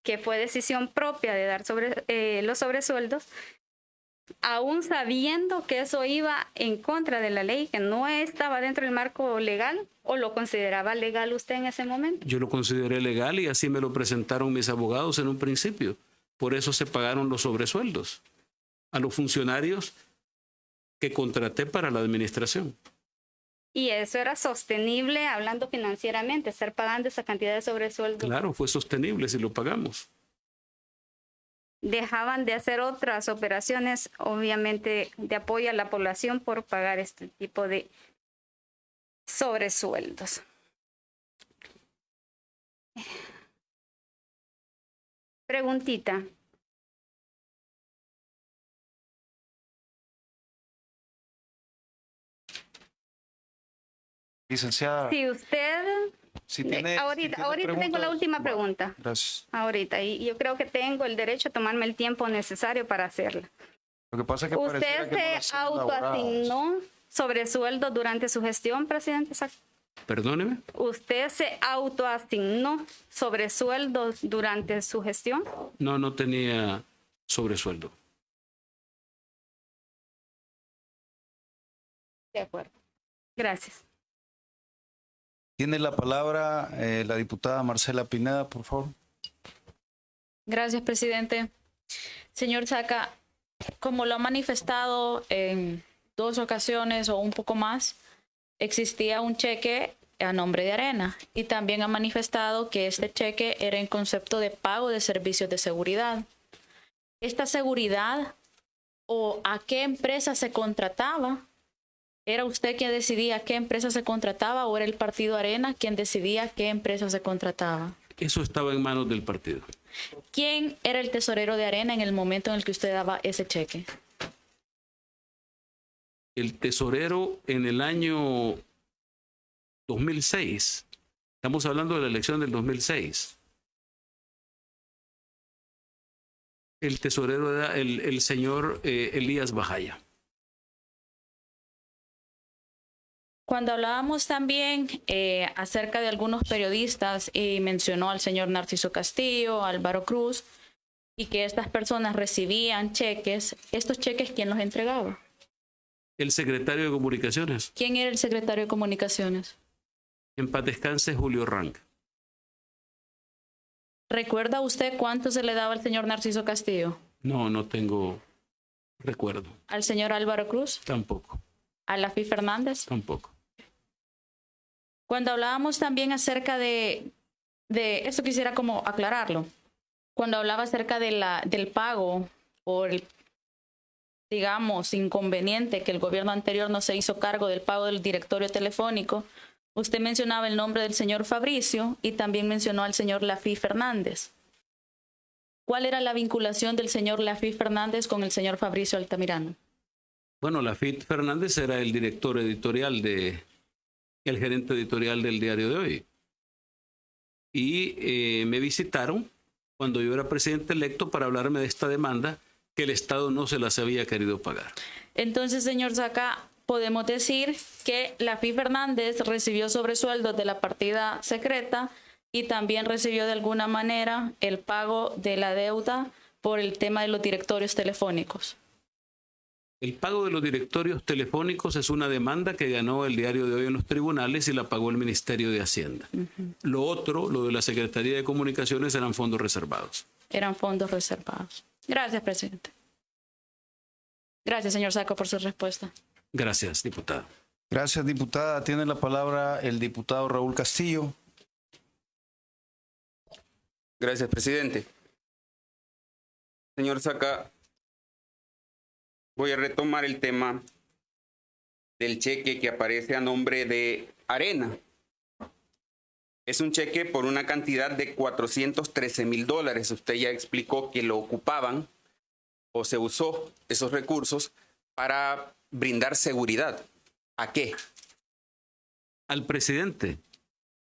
Speaker 6: que fue decisión propia de dar sobre, eh, los sobresueldos, aún sabiendo que eso iba en contra de la ley, que no estaba dentro del marco legal, o lo consideraba legal usted en ese momento.
Speaker 3: Yo lo consideré legal y así me lo presentaron mis abogados en un principio. Por eso se pagaron los sobresueldos a los funcionarios que contraté para la administración.
Speaker 6: Y eso era sostenible hablando financieramente, estar pagando esa cantidad de sobresueldo.
Speaker 3: Claro, fue sostenible si lo pagamos.
Speaker 6: Dejaban de hacer otras operaciones, obviamente, de apoyo a la población por pagar este tipo de sobresueldos. Preguntita.
Speaker 1: Licenciada,
Speaker 6: Si usted...
Speaker 1: si tiene... si
Speaker 6: ahorita
Speaker 1: tiene
Speaker 6: ahorita tengo la última pregunta.
Speaker 1: Gracias.
Speaker 6: Ahorita. Y yo creo que tengo el derecho a tomarme el tiempo necesario para hacerla.
Speaker 1: Lo que pasa es que
Speaker 6: ¿Usted
Speaker 1: que no
Speaker 6: se
Speaker 1: elaboradas.
Speaker 6: autoasignó sobresueldo durante su gestión, presidente?
Speaker 3: Perdóneme.
Speaker 6: ¿Usted se autoasignó sobresueldos durante su gestión?
Speaker 3: No, no tenía sobresueldo.
Speaker 6: De acuerdo. Gracias.
Speaker 1: Tiene la palabra eh, la diputada Marcela Pineda, por favor.
Speaker 7: Gracias, presidente. Señor Saca, como lo ha manifestado en dos ocasiones o un poco más, existía un cheque a nombre de Arena y también ha manifestado que este cheque era en concepto de pago de servicios de seguridad. ¿Esta seguridad o a qué empresa se contrataba? ¿Era usted quien decidía qué empresa se contrataba o era el partido Arena quien decidía qué empresa se contrataba?
Speaker 3: Eso estaba en manos del partido.
Speaker 7: ¿Quién era el tesorero de Arena en el momento en el que usted daba ese cheque?
Speaker 3: El tesorero en el año 2006. Estamos hablando de la elección del 2006. El tesorero era el, el señor eh, Elías Bajaya.
Speaker 7: Cuando hablábamos también eh, acerca de algunos periodistas y mencionó al señor Narciso Castillo, Álvaro Cruz, y que estas personas recibían cheques, ¿estos cheques quién los entregaba?
Speaker 3: El secretario de Comunicaciones.
Speaker 7: ¿Quién era el secretario de Comunicaciones?
Speaker 3: En paz descanse Julio Rank.
Speaker 7: ¿Recuerda usted cuánto se le daba al señor Narciso Castillo?
Speaker 3: No, no tengo recuerdo.
Speaker 7: ¿Al señor Álvaro Cruz?
Speaker 3: Tampoco,
Speaker 7: ¿A la FI Fernández?
Speaker 3: tampoco.
Speaker 7: Cuando hablábamos también acerca de, de esto quisiera como aclararlo. Cuando hablaba acerca de la, del pago por el, digamos, inconveniente que el gobierno anterior no se hizo cargo del pago del directorio telefónico, usted mencionaba el nombre del señor Fabricio y también mencionó al señor Lafi Fernández. ¿Cuál era la vinculación del señor Lafi Fernández con el señor Fabricio Altamirano?
Speaker 3: Bueno, Lafit Fernández era el director editorial de, el gerente editorial del diario de hoy. Y eh, me visitaron cuando yo era presidente electo para hablarme de esta demanda que el Estado no se las había querido pagar.
Speaker 7: Entonces, señor Saca, podemos decir que la FI Fernández recibió sobresueldos de la partida secreta y también recibió de alguna manera el pago de la deuda por el tema de los directorios telefónicos.
Speaker 3: El pago de los directorios telefónicos es una demanda que ganó el diario de hoy en los tribunales y la pagó el Ministerio de Hacienda. Lo otro, lo de la Secretaría de Comunicaciones, eran fondos reservados.
Speaker 7: Eran fondos reservados. Gracias, presidente. Gracias, señor Saco, por su respuesta.
Speaker 3: Gracias, diputado.
Speaker 1: Gracias, diputada. Tiene la palabra el diputado Raúl Castillo.
Speaker 8: Gracias, presidente. Señor Saca, voy a retomar el tema del cheque que aparece a nombre de Arena. Es un cheque por una cantidad de 413 mil dólares. Usted ya explicó que lo ocupaban o se usó esos recursos para brindar seguridad. ¿A qué?
Speaker 3: Al presidente.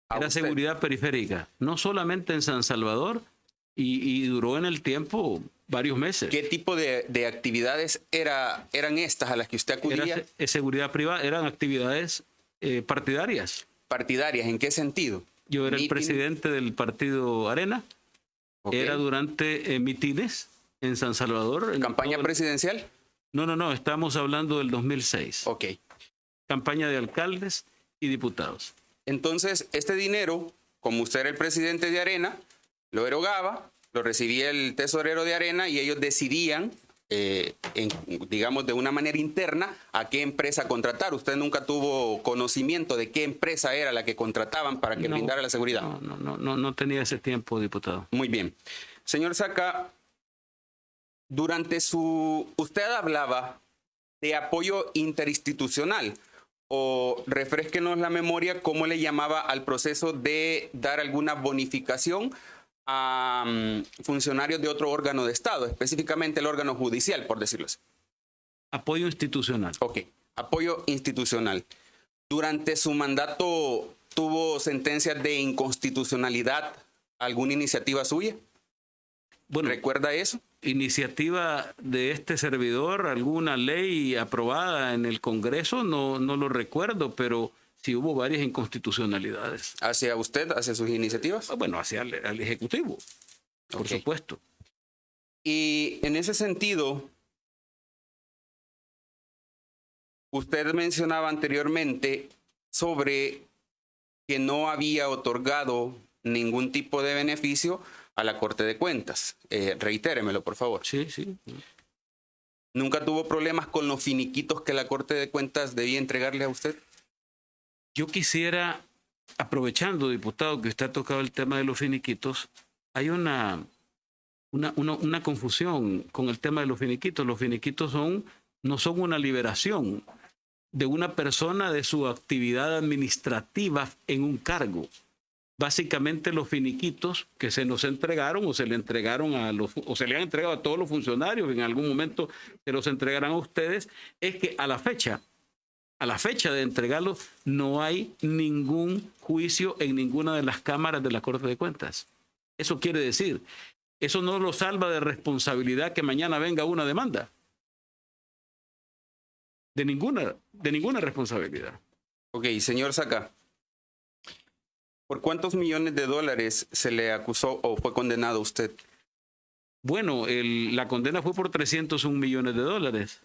Speaker 8: A
Speaker 3: Era
Speaker 8: usted.
Speaker 3: seguridad periférica, no solamente en San Salvador, y, y duró en el tiempo varios meses.
Speaker 8: ¿Qué tipo de, de actividades era, eran estas a las que usted acudía?
Speaker 3: eh, seguridad privada, eran actividades eh, partidarias.
Speaker 8: partidarias. ¿En qué sentido?
Speaker 3: Yo era el presidente del partido Arena, era durante eh, mitines en San Salvador.
Speaker 8: ¿Campaña presidencial?
Speaker 3: No, no, no, estamos hablando del 2006.
Speaker 8: Ok.
Speaker 3: Campaña de alcaldes y diputados.
Speaker 8: Entonces, este dinero, como usted era el presidente de Arena, lo erogaba, lo recibía el tesorero de Arena y ellos decidían, eh, en- digamos, de una manera interna, a qué empresa contratar. Usted nunca tuvo conocimiento de qué empresa era la que contrataban para que
Speaker 3: No,
Speaker 8: brindara la seguridad.
Speaker 3: No, no, no, no, no tenía ese tiempo, diputado.
Speaker 8: Muy bien. Señor Saca, durante su... Usted hablaba de apoyo interinstitucional o refresquenos la memoria cómo le llamaba al proceso de dar alguna bonificación a mm, funcionarios de otro órgano de Estado, específicamente el órgano judicial, por decirlo así.
Speaker 3: Apoyo institucional.
Speaker 8: Ok, apoyo institucional. Durante su mandato tuvo sentencias de inconstitucionalidad, alguna iniciativa suya.
Speaker 3: Bueno,
Speaker 8: ¿Recuerda eso?
Speaker 3: iniciativa de este servidor, alguna ley aprobada en el Congreso, no, no lo recuerdo, pero sí hubo varias inconstitucionalidades.
Speaker 8: hacia usted, hacia sus iniciativas.
Speaker 3: Bueno, hacia el, al Ejecutivo, por supuesto.
Speaker 8: Y en ese sentido, usted mencionaba anteriormente sobre que no había otorgado ningún tipo de beneficio a la Corte de Cuentas. Eh, reitéremelo, por favor.
Speaker 3: Sí, sí.
Speaker 8: ¿Nunca tuvo problemas con los finiquitos que la Corte de Cuentas debía entregarle a usted?
Speaker 3: Yo quisiera, aprovechando, diputado, que usted ha tocado el tema de los finiquitos, hay una, una, una, confusión con el tema de los finiquitos. Los finiquitos son, no son una liberación de una persona de su actividad administrativa en un cargo. básicamente los finiquitos que se nos entregaron o se le entregaron a los o se le han entregado a todos los funcionarios, en algún momento se los entregarán a ustedes, es que a la fecha, a la fecha de entregarlos, no hay ningún juicio en ninguna de las cámaras de la Corte de Cuentas. Eso quiere decir, eso no lo salva de responsabilidad que mañana venga una demanda. De ninguna, de ninguna responsabilidad.
Speaker 8: Ok, señor Saca. ¿Por cuántos millones de dólares se le acusó o fue condenado usted?
Speaker 3: Bueno, el- la condena fue por 301 millones de dólares.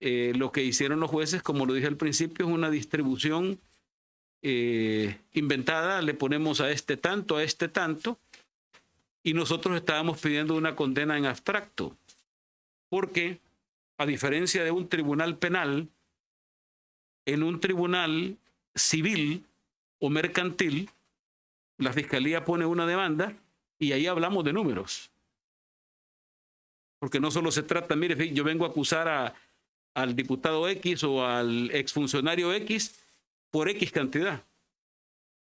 Speaker 3: Eh, lo que hicieron los jueces, como lo dije al principio, es una distribución eh, inventada. Le ponemos a este tanto, a este tanto, y nosotros estábamos pidiendo una condena en abstracto. Porque, a diferencia de un tribunal penal, en un tribunal civil o mercantil, la fiscalía pone una demanda y ahí hablamos de números. Porque no solo se trata, mire, yo vengo a acusar a- al diputado X o al exfuncionario X por X cantidad.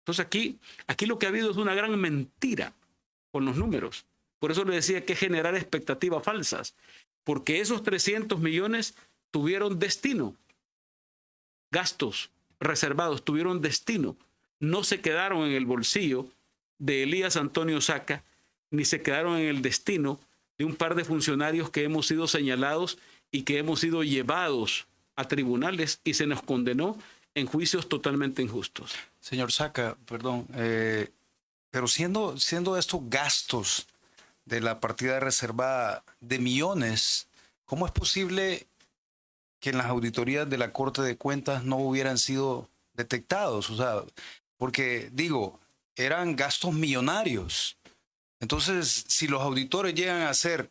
Speaker 3: Entonces aquí, aquí lo que ha habido es una gran mentira con los números. Por eso le decía que generar expectativas falsas. Porque esos 300 millones tuvieron destino. Gastos reservados tuvieron destino. No se quedaron en el bolsillo de Elías Antonio Saca, ni se quedaron en el destino de un par de funcionarios que hemos sido señalados y que hemos sido llevados a tribunales y se nos condenó en juicios totalmente injustos.
Speaker 1: Señor Saca, perdón, eh, pero siendo, siendo estos gastos de la partida reservada de millones, ¿cómo es posible que en las auditorías de la Corte de Cuentas no hubieran sido detectados? O sea, porque digo, eran gastos millonarios. Entonces, si los auditores llegan a hacer,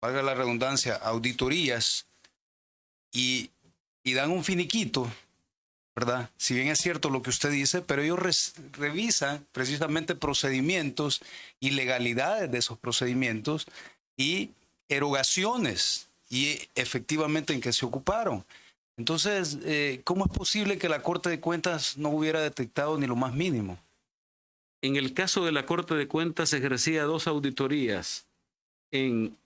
Speaker 1: valga la redundancia, auditorías y, dan un finiquito, ¿verdad? Si bien es cierto lo que usted dice, pero ellos revisan precisamente procedimientos y legalidades de esos procedimientos y erogaciones y efectivamente en qué se ocuparon. Entonces, eh, ¿cómo es posible que la Corte de Cuentas no hubiera detectado ni lo más mínimo?
Speaker 3: En el caso de la Corte de Cuentas ejercía dos auditorías en,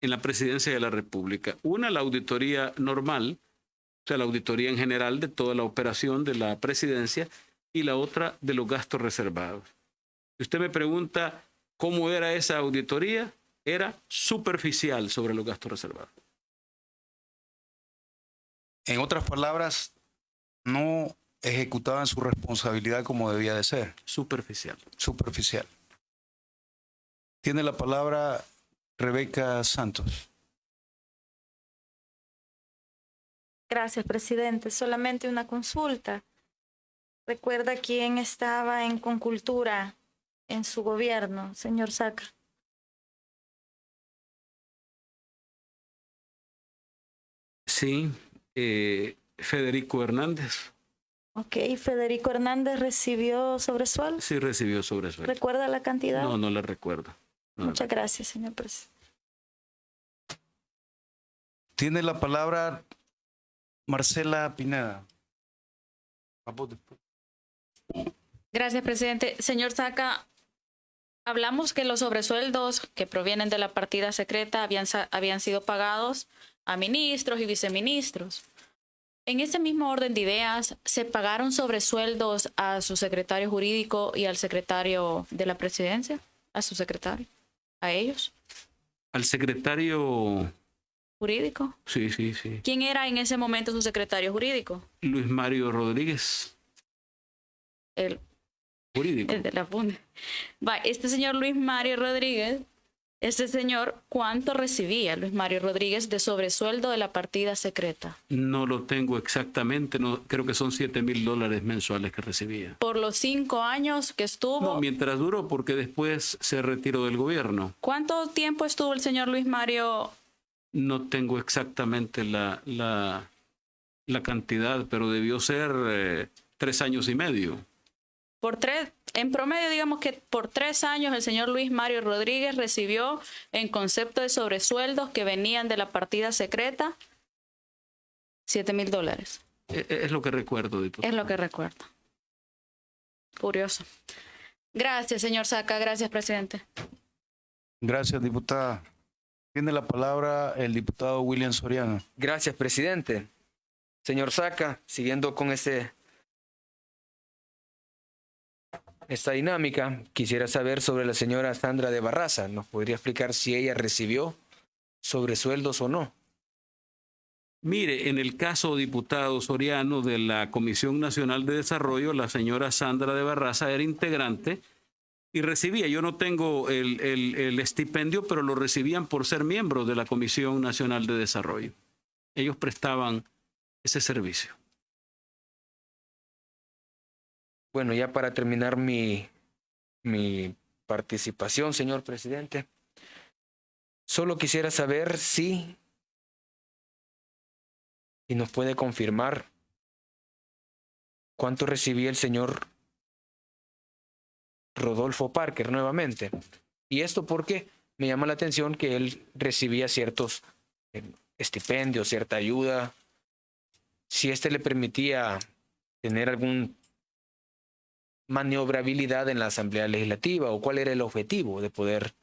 Speaker 3: en la presidencia de la República. Una, la auditoría normal, o sea, la auditoría en general de toda la operación de la presidencia, y la otra de los gastos reservados. Si usted me pregunta cómo era esa auditoría, era superficial sobre los gastos reservados.
Speaker 1: En otras palabras, no ejecutaban su responsabilidad como debía de ser,
Speaker 3: Superficial.
Speaker 1: superficial. Tiene la palabra Rebeca Santos.
Speaker 5: Gracias, presidente. Solamente una consulta. ¿Recuerda quién estaba en Concultura en su gobierno, señor Saca?
Speaker 3: Sí, eh, Federico Hernández
Speaker 5: Ok, Federico Hernández recibió sobresueldo.
Speaker 3: sí recibió sobresueldo.
Speaker 5: ¿Recuerda la cantidad?
Speaker 3: No, no le recuerdo.
Speaker 5: Muchas gracias, señor presidente.
Speaker 1: Tiene la palabra Marcela Pineda.
Speaker 7: Gracias, presidente. Señor Saca, hablamos que los sobresueldos que provienen de la partida secreta habían, sa- habían sido pagados a ministros y viceministros. En ese mismo orden de ideas, ¿se pagaron sobresueldos a su secretario jurídico y al secretario de la presidencia? ¿A su secretario? ¿A ellos?
Speaker 3: Al secretario,
Speaker 7: ¿Jurídico?
Speaker 3: sí, sí, sí.
Speaker 7: ¿Quién era en ese momento su secretario jurídico?
Speaker 3: Luis Mario Rodríguez,
Speaker 7: El
Speaker 3: jurídico.
Speaker 7: El de la FUNE. Va, este señor Luis Mario Rodríguez, este señor, ¿cuánto recibía Luis Mario Rodríguez de sobresueldo de la partida secreta?
Speaker 3: No lo tengo exactamente, no, creo que son 7 mil dólares mensuales que recibía.
Speaker 7: Por los cinco años que estuvo,
Speaker 3: No, mientras duró, porque después se retiró del gobierno.
Speaker 7: ¿cuánto tiempo estuvo el señor Luis Mario?
Speaker 3: No tengo exactamente la, la, la cantidad, pero debió ser eh, tres años y medio.
Speaker 7: Por tres, en promedio, digamos que por tres años el señor Luis Mario Rodríguez recibió en concepto de sobresueldos que venían de la partida secreta 7 mil dólares.
Speaker 3: E- e- Es lo que recuerdo, diputado.
Speaker 7: Es lo que recuerdo. Curioso. Gracias, señor Saca. Gracias, presidente.
Speaker 1: Gracias, diputada. Tiene la palabra el diputado William Soriano.
Speaker 4: Gracias, presidente. Señor Saca, siguiendo con este, esta dinámica, quisiera saber sobre la señora Sandra de Barraza. ¿Nos podría explicar si ella recibió sobresueldos o no?
Speaker 3: Mire, en el caso diputado Soriano de la Comisión Nacional de Desarrollo, la señora Sandra de Barraza era integrante y recibía, yo no tengo el, el, el estipendio, pero lo recibían por ser miembros de la Comisión Nacional de Desarrollo. Ellos prestaban ese servicio.
Speaker 4: Bueno, ya para terminar mi, mi participación, señor presidente, solo quisiera saber si, y nos puede confirmar cuánto recibía el señor Rodolfo Parker nuevamente. Y esto porque me llama la atención que él recibía ciertos eh, estipendios, cierta ayuda, si este le permitía tener algún maniobrabilidad en la Asamblea Legislativa o cuál era el objetivo de poder.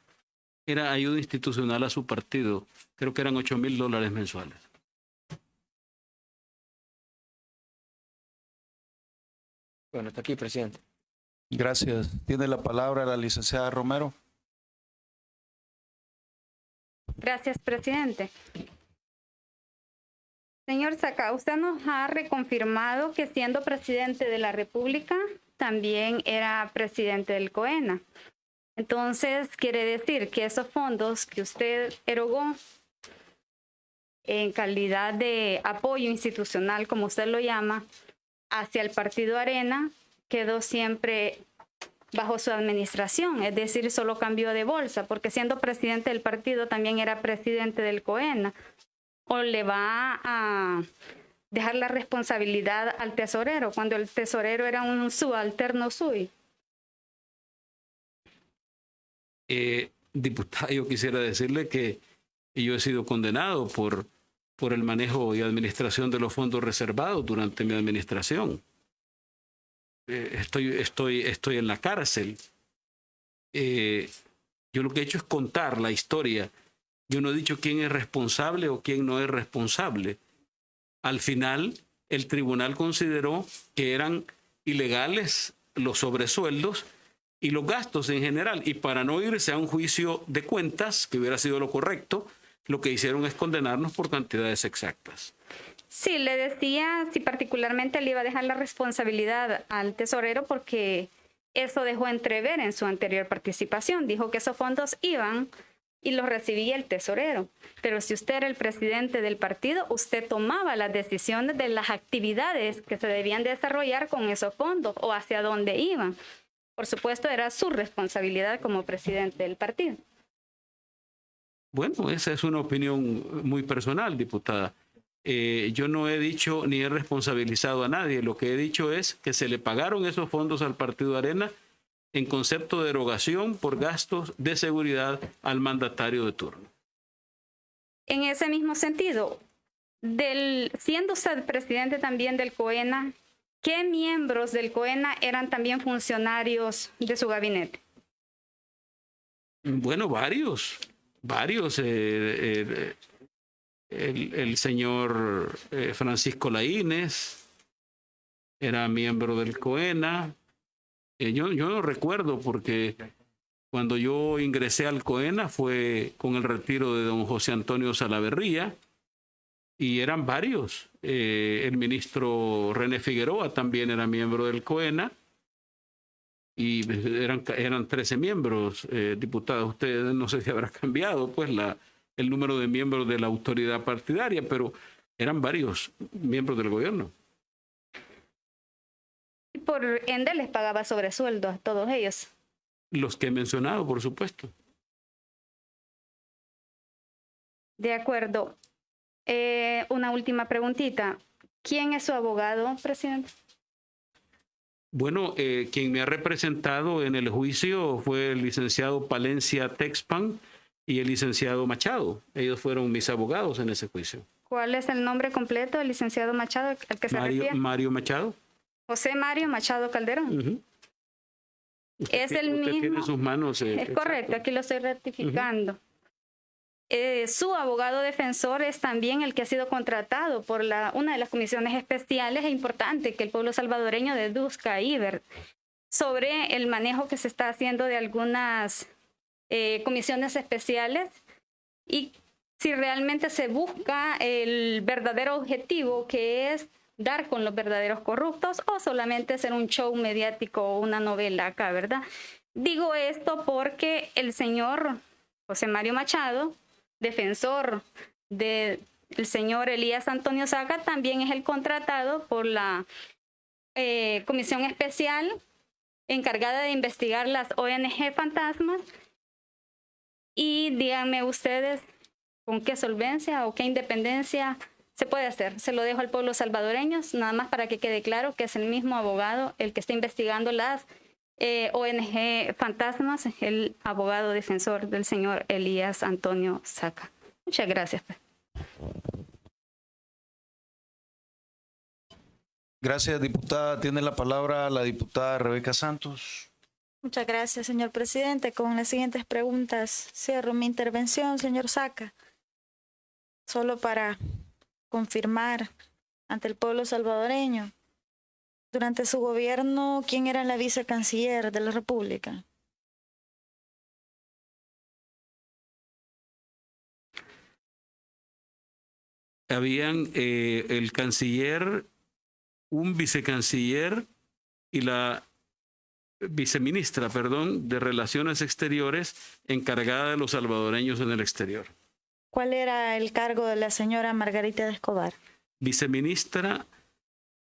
Speaker 3: Era ayuda institucional a su partido. Creo que eran 8 mil dólares mensuales.
Speaker 4: Bueno, está aquí, presidente.
Speaker 1: Gracias. Tiene la palabra la licenciada Romero.
Speaker 6: Gracias, presidente. Señor Saca, usted nos ha reconfirmado que siendo presidente de la República, también era presidente del COENA. Entonces, quiere decir que esos fondos que usted erogó en calidad de apoyo institucional, como usted lo llama, hacia el partido Arena, quedó siempre bajo su administración, es decir, solo cambió de bolsa, porque siendo presidente del partido también era presidente del COENA. O le va a dejar la responsabilidad al tesorero, cuando el tesorero era un subalterno suyo.
Speaker 3: Eh, diputado, yo quisiera decirle que yo he sido condenado por, por el manejo y administración de los fondos reservados durante mi administración. Eh, estoy, estoy, estoy en la cárcel. Eh, yo lo que he hecho es contar la historia. Yo no he dicho quién es responsable o quién no es responsable. Al final, el tribunal consideró que eran ilegales los sobresueldos y los gastos en general. Y para no irse a un juicio de cuentas, que hubiera sido lo correcto, lo que hicieron es condenarnos por cantidades exactas.
Speaker 6: Sí, le decía si particularmente le iba a dejar la responsabilidad al tesorero porque eso dejó entrever en su anterior participación. Dijo que esos fondos iban y los recibía el tesorero. Pero si usted era el presidente del partido, usted tomaba las decisiones de las actividades que se debían desarrollar con esos fondos o hacia dónde iban. Por supuesto, era su responsabilidad como presidente del partido.
Speaker 3: Bueno, esa es una opinión muy personal, diputada. Eh, yo no he dicho ni he responsabilizado a nadie. Lo que he dicho es que se le pagaron esos fondos al Partido Arena en concepto de erogación por gastos de seguridad al mandatario de turno.
Speaker 6: En ese mismo sentido, del, siendo usted presidente también del COENA, ¿qué miembros del COENA eran también funcionarios de su gabinete?
Speaker 3: Bueno, varios, varios. Eh, eh, el, el, señor eh, Francisco Laínez era miembro del COENA. Eh, yo, no recuerdo porque cuando yo ingresé al COENA fue con el retiro de don José Antonio Salaverría y eran varios. Eh, el ministro René Figueroa también era miembro del COENA y eran, eran 13 miembros, eh, diputados. Ustedes no sé si habrá cambiado pues la, el número de miembros de la autoridad partidaria, pero eran varios miembros del gobierno.
Speaker 6: Y por ende les pagaba sobresueldo a todos ellos.
Speaker 3: Los que he mencionado, por supuesto.
Speaker 6: De acuerdo. Eh, una última preguntita. ¿Quién es su abogado, presidente?
Speaker 3: Bueno, eh, quien me ha representado en el juicio fue el licenciado Palencia Texpan y el licenciado Machado. Ellos fueron mis abogados en ese juicio.
Speaker 6: ¿Cuál es el nombre completo del licenciado Machado al que se
Speaker 3: Mario,
Speaker 6: refiere?
Speaker 3: Mario Machado.
Speaker 6: José Mario Machado Calderón.
Speaker 3: Uh -huh. Usted
Speaker 6: Es el
Speaker 3: usted tiene en
Speaker 6: mismo.
Speaker 3: sus manos. eh,
Speaker 6: Es correcto,
Speaker 3: exacto.
Speaker 6: aquí lo estoy ratificando. Eh, su abogado defensor es también el que ha sido contratado por la, una de las comisiones especiales e importante que el pueblo salvadoreño deduzca ahí ver, sobre el manejo que se está haciendo de algunas eh, comisiones especiales y si realmente se busca el verdadero objetivo que es dar con los verdaderos corruptos o solamente ser un show mediático o una novela acá, ¿verdad? Digo esto porque el señor José Mario Machado, defensor del señor Elías Antonio Saca, también es el contratado por la eh, comisión especial encargada de investigar las ONG fantasmas. Y díganme ustedes con qué solvencia o qué independencia se puede hacer. Se lo dejo al pueblo salvadoreño, nada más para que quede claro que es el mismo abogado el que está investigando las eh, ONG Fantasmas, el abogado defensor del señor Elías Antonio Saca. Muchas gracias. pues.
Speaker 1: Gracias, diputada. Tiene la palabra la diputada Rebeca Santos.
Speaker 5: Muchas gracias, señor presidente. Con las siguientes preguntas cierro mi intervención, señor Saca. Solo para confirmar ante el pueblo salvadoreño. Durante su gobierno, ¿quién era la vicecanciller de la República?
Speaker 3: Habían eh, el canciller, un vicecanciller y la viceministra, perdón, de Relaciones Exteriores encargada de los salvadoreños en el exterior.
Speaker 5: ¿Cuál era el cargo de la señora Margarita de Escobar?
Speaker 3: Viceministra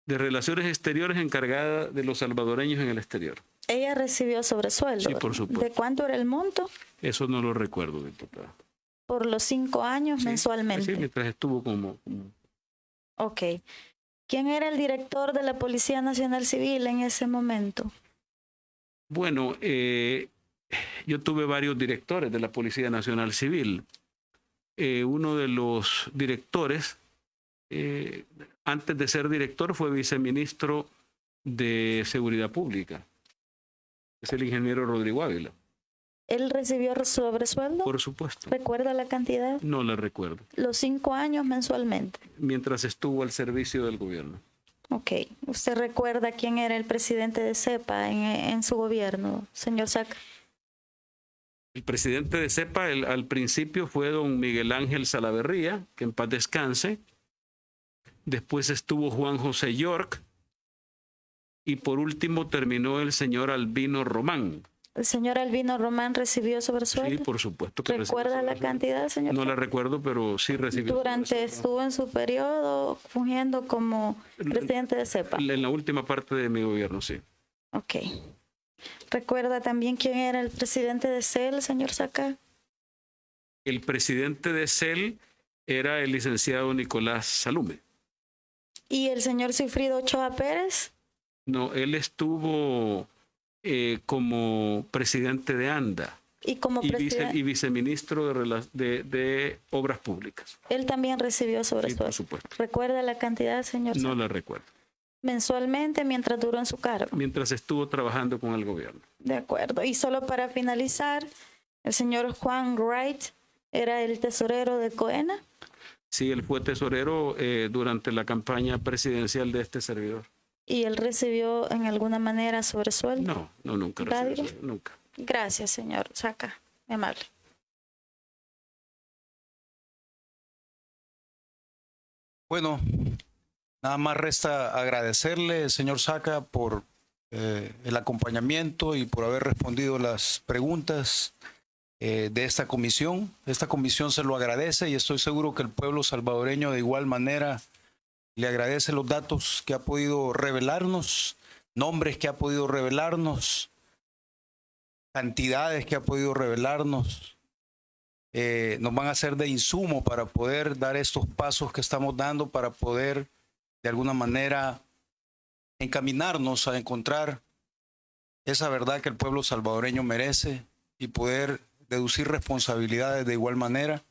Speaker 3: de Relaciones Exteriores encargada de los salvadoreños en el exterior.
Speaker 5: Ella recibió sobresueldo.
Speaker 3: Sí, por supuesto.
Speaker 5: ¿De cuánto era el monto?
Speaker 3: Eso no lo recuerdo, diputada.
Speaker 5: Por los cinco años
Speaker 3: Sí,
Speaker 5: mensualmente.
Speaker 3: Sí, mientras estuvo como, como
Speaker 5: Ok. ¿Quién era el director de la Policía Nacional Civil en ese momento?
Speaker 3: Bueno, eh, yo tuve varios directores de la Policía Nacional Civil. Eh, uno de los directores, eh, antes de ser director, fue viceministro de Seguridad Pública. Es el ingeniero Rodrigo Ávila,
Speaker 5: ¿Él recibió sobresueldo?
Speaker 3: por supuesto.
Speaker 5: ¿Recuerda la cantidad?
Speaker 3: No le recuerdo.
Speaker 5: Los cinco años mensualmente.
Speaker 3: Mientras estuvo al servicio del gobierno.
Speaker 5: Ok. ¿Usted recuerda quién era el presidente de CEPA en, en su gobierno, señor Saca?
Speaker 3: El presidente de CEPA el- al principio fue don Miguel Ángel Salaverría, que en paz descanse. Después estuvo Juan José York. Y por último terminó el señor Albino Román.
Speaker 5: ¿El señor Albino Román recibió
Speaker 3: Sí,
Speaker 5: sobresueldo?
Speaker 3: por supuesto que
Speaker 5: ¿Recuerda la cantidad, señor?
Speaker 3: No la recuerdo, pero sí recibió.
Speaker 5: Durante estuvo en su periodo fungiendo como presidente de CEPA.
Speaker 3: En la última parte de mi gobierno, sí.
Speaker 5: Ok. ¿Recuerda también quién era el presidente de CEL, señor Saca?
Speaker 3: El presidente de CEL era el licenciado Nicolás Salume.
Speaker 5: ¿Y el señor Cifrido Ochoa Pérez?
Speaker 3: No, él estuvo eh, como presidente de ANDA.
Speaker 5: Y como
Speaker 3: y, vice-
Speaker 5: presidente,
Speaker 3: y viceministro de, rela- de, de Obras Públicas.
Speaker 5: él también recibió
Speaker 3: Sí, por
Speaker 5: sobresueldo.
Speaker 3: supuesto.
Speaker 5: ¿Recuerda la cantidad, señor?
Speaker 3: No
Speaker 5: Saca?
Speaker 3: la recuerdo.
Speaker 5: Mensualmente mientras duró en su cargo.
Speaker 3: Mientras estuvo trabajando con el gobierno.
Speaker 5: De acuerdo. Y solo para finalizar, el señor Juan Wright era el tesorero de Coena.
Speaker 3: Sí, él fue tesorero eh, durante la campaña presidencial de este servidor.
Speaker 5: y él recibió en alguna manera sobresueldo.
Speaker 3: No, no, nunca recibió nunca.
Speaker 5: Gracias, señor Saca. Amable.
Speaker 1: Bueno, nada más resta agradecerle, señor Saca, por eh, el acompañamiento y por haber respondido las preguntas eh, de esta comisión. Esta comisión se lo agradece y estoy seguro que el pueblo salvadoreño de igual manera le agradece los datos que ha podido revelarnos, nombres que ha podido revelarnos, cantidades que ha podido revelarnos eh, nos van a ser de insumo para poder dar estos pasos que estamos dando, para poder de alguna manera encaminarnos a encontrar esa verdad que el pueblo salvadoreño merece y poder deducir responsabilidades de igual manera.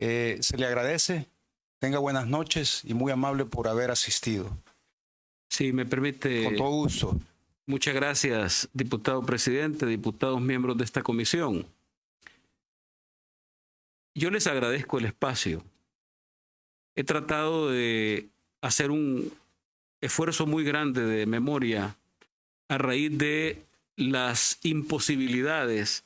Speaker 1: Eh, se le agradece, tenga buenas noches y muy amable por haber asistido.
Speaker 3: Sí, me permite.
Speaker 1: Con todo gusto.
Speaker 3: Muchas gracias, diputado presidente, diputados miembros de esta comisión. Yo les agradezco el espacio. He tratado de hacer un esfuerzo muy grande de memoria a raíz de las imposibilidades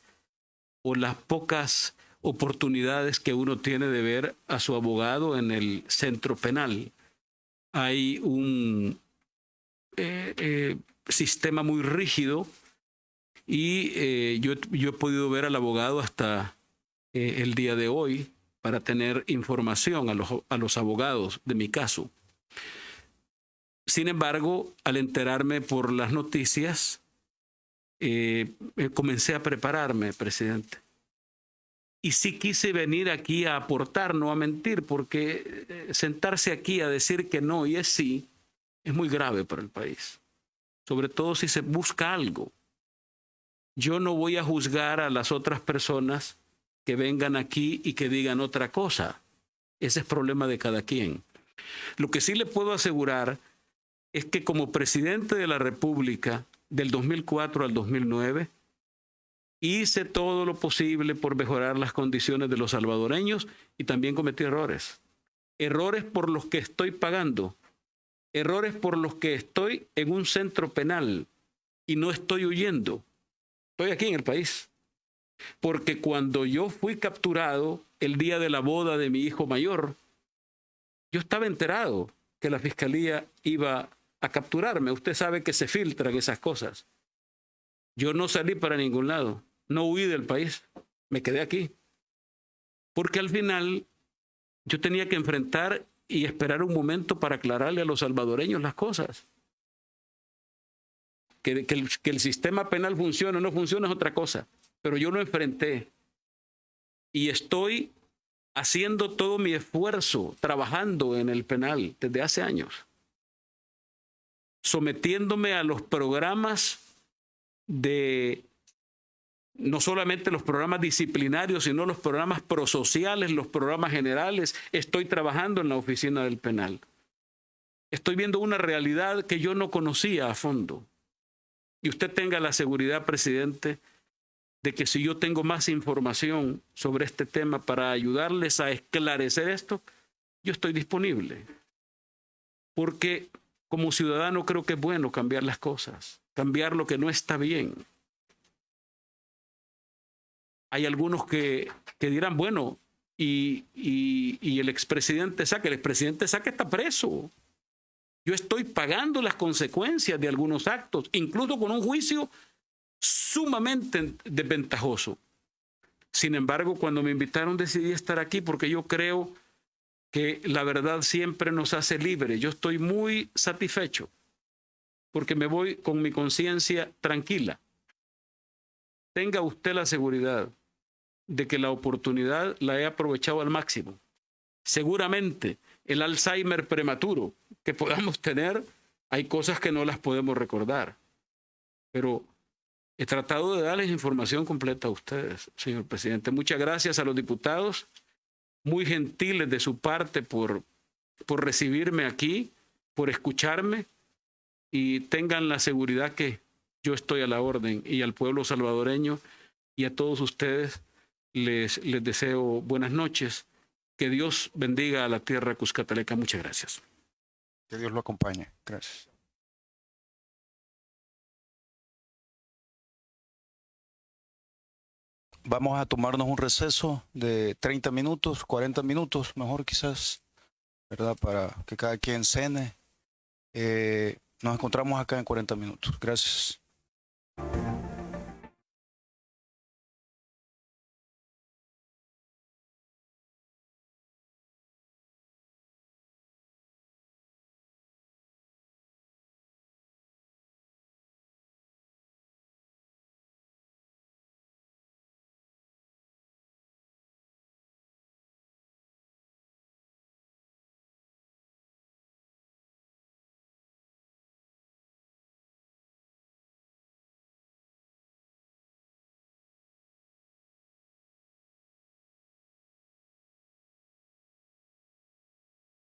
Speaker 3: o las pocas oportunidades que uno tiene de ver a su abogado en el centro penal. Hay un eh, eh, sistema muy rígido y eh, yo, yo, he podido ver al abogado hasta el día de hoy para tener información a los, a los abogados de mi caso. Sin embargo, al enterarme por las noticias, comencé a prepararme, presidente y sí quise venir aquí a aportar, no a mentir, porque eh, sentarse aquí a decir que no y es sí es muy grave para el país, sobre todo si se busca algo. Yo no voy a juzgar a las otras personas que vengan aquí y que digan otra cosa. Ese es problema de cada quien. Lo que sí le puedo asegurar es que como presidente de la República del 2004 al 2009, hice todo lo posible por mejorar las condiciones de los salvadoreños y también cometí errores. Errores por los que estoy pagando. Errores por los que estoy en un centro penal y no estoy huyendo. Estoy aquí en el país. Porque cuando yo fui capturado el día de la boda de mi hijo mayor, yo estaba enterado que la fiscalía iba a capturarme. Usted sabe que se filtran esas cosas. Yo no salí para ningún lado, no huí del país, me quedé aquí. Porque al final yo tenía que enfrentar y esperar un momento para aclararle a los salvadoreños las cosas. Que, el, que el sistema penal funcione o no funciona es otra cosa, pero yo lo enfrenté y estoy haciendo todo mi esfuerzo, trabajando en el penal desde hace años, sometiéndome a los programas de no solamente los programas disciplinarios, sino los programas prosociales, los programas generales. Estoy trabajando en la oficina del penal. Estoy viendo una realidad que yo no conocía a fondo. Y usted tenga la seguridad, presidente, de que si yo tengo más información sobre este tema para ayudarles a esclarecer esto, yo estoy disponible. Porque como ciudadano creo que es bueno cambiar las cosas cambiar lo que no está bien. Hay algunos que, que dirán, bueno, y, y, y el expresidente Saque, el expresidente Saque está preso. Yo estoy pagando las consecuencias de algunos actos, incluso con un juicio sumamente desventajoso. Sin embargo, cuando me invitaron decidí estar aquí porque yo creo que la verdad siempre nos hace libres. Yo estoy muy satisfecho porque me voy con mi conciencia tranquila. Tenga usted la seguridad de que la oportunidad la he aprovechado al máximo. Seguramente el Alzheimer prematuro que podamos tener, hay cosas que no las podemos recordar. Pero he tratado de darles información completa a ustedes, señor presidente. Muchas gracias a los diputados, muy gentiles de su parte por, por recibirme aquí, por escucharme y tengan la seguridad que yo estoy a la orden y al pueblo salvadoreño y a todos ustedes les, les deseo buenas noches. Que Dios bendiga a la tierra cuscataleca. Muchas gracias.
Speaker 1: Que Dios lo acompañe. Gracias. Vamos a tomarnos un receso de 30 minutos, 40 minutos, mejor quizás, ¿verdad? Para que cada quien cene. Eh, nos encontramos acá en 40 minutos. Gracias.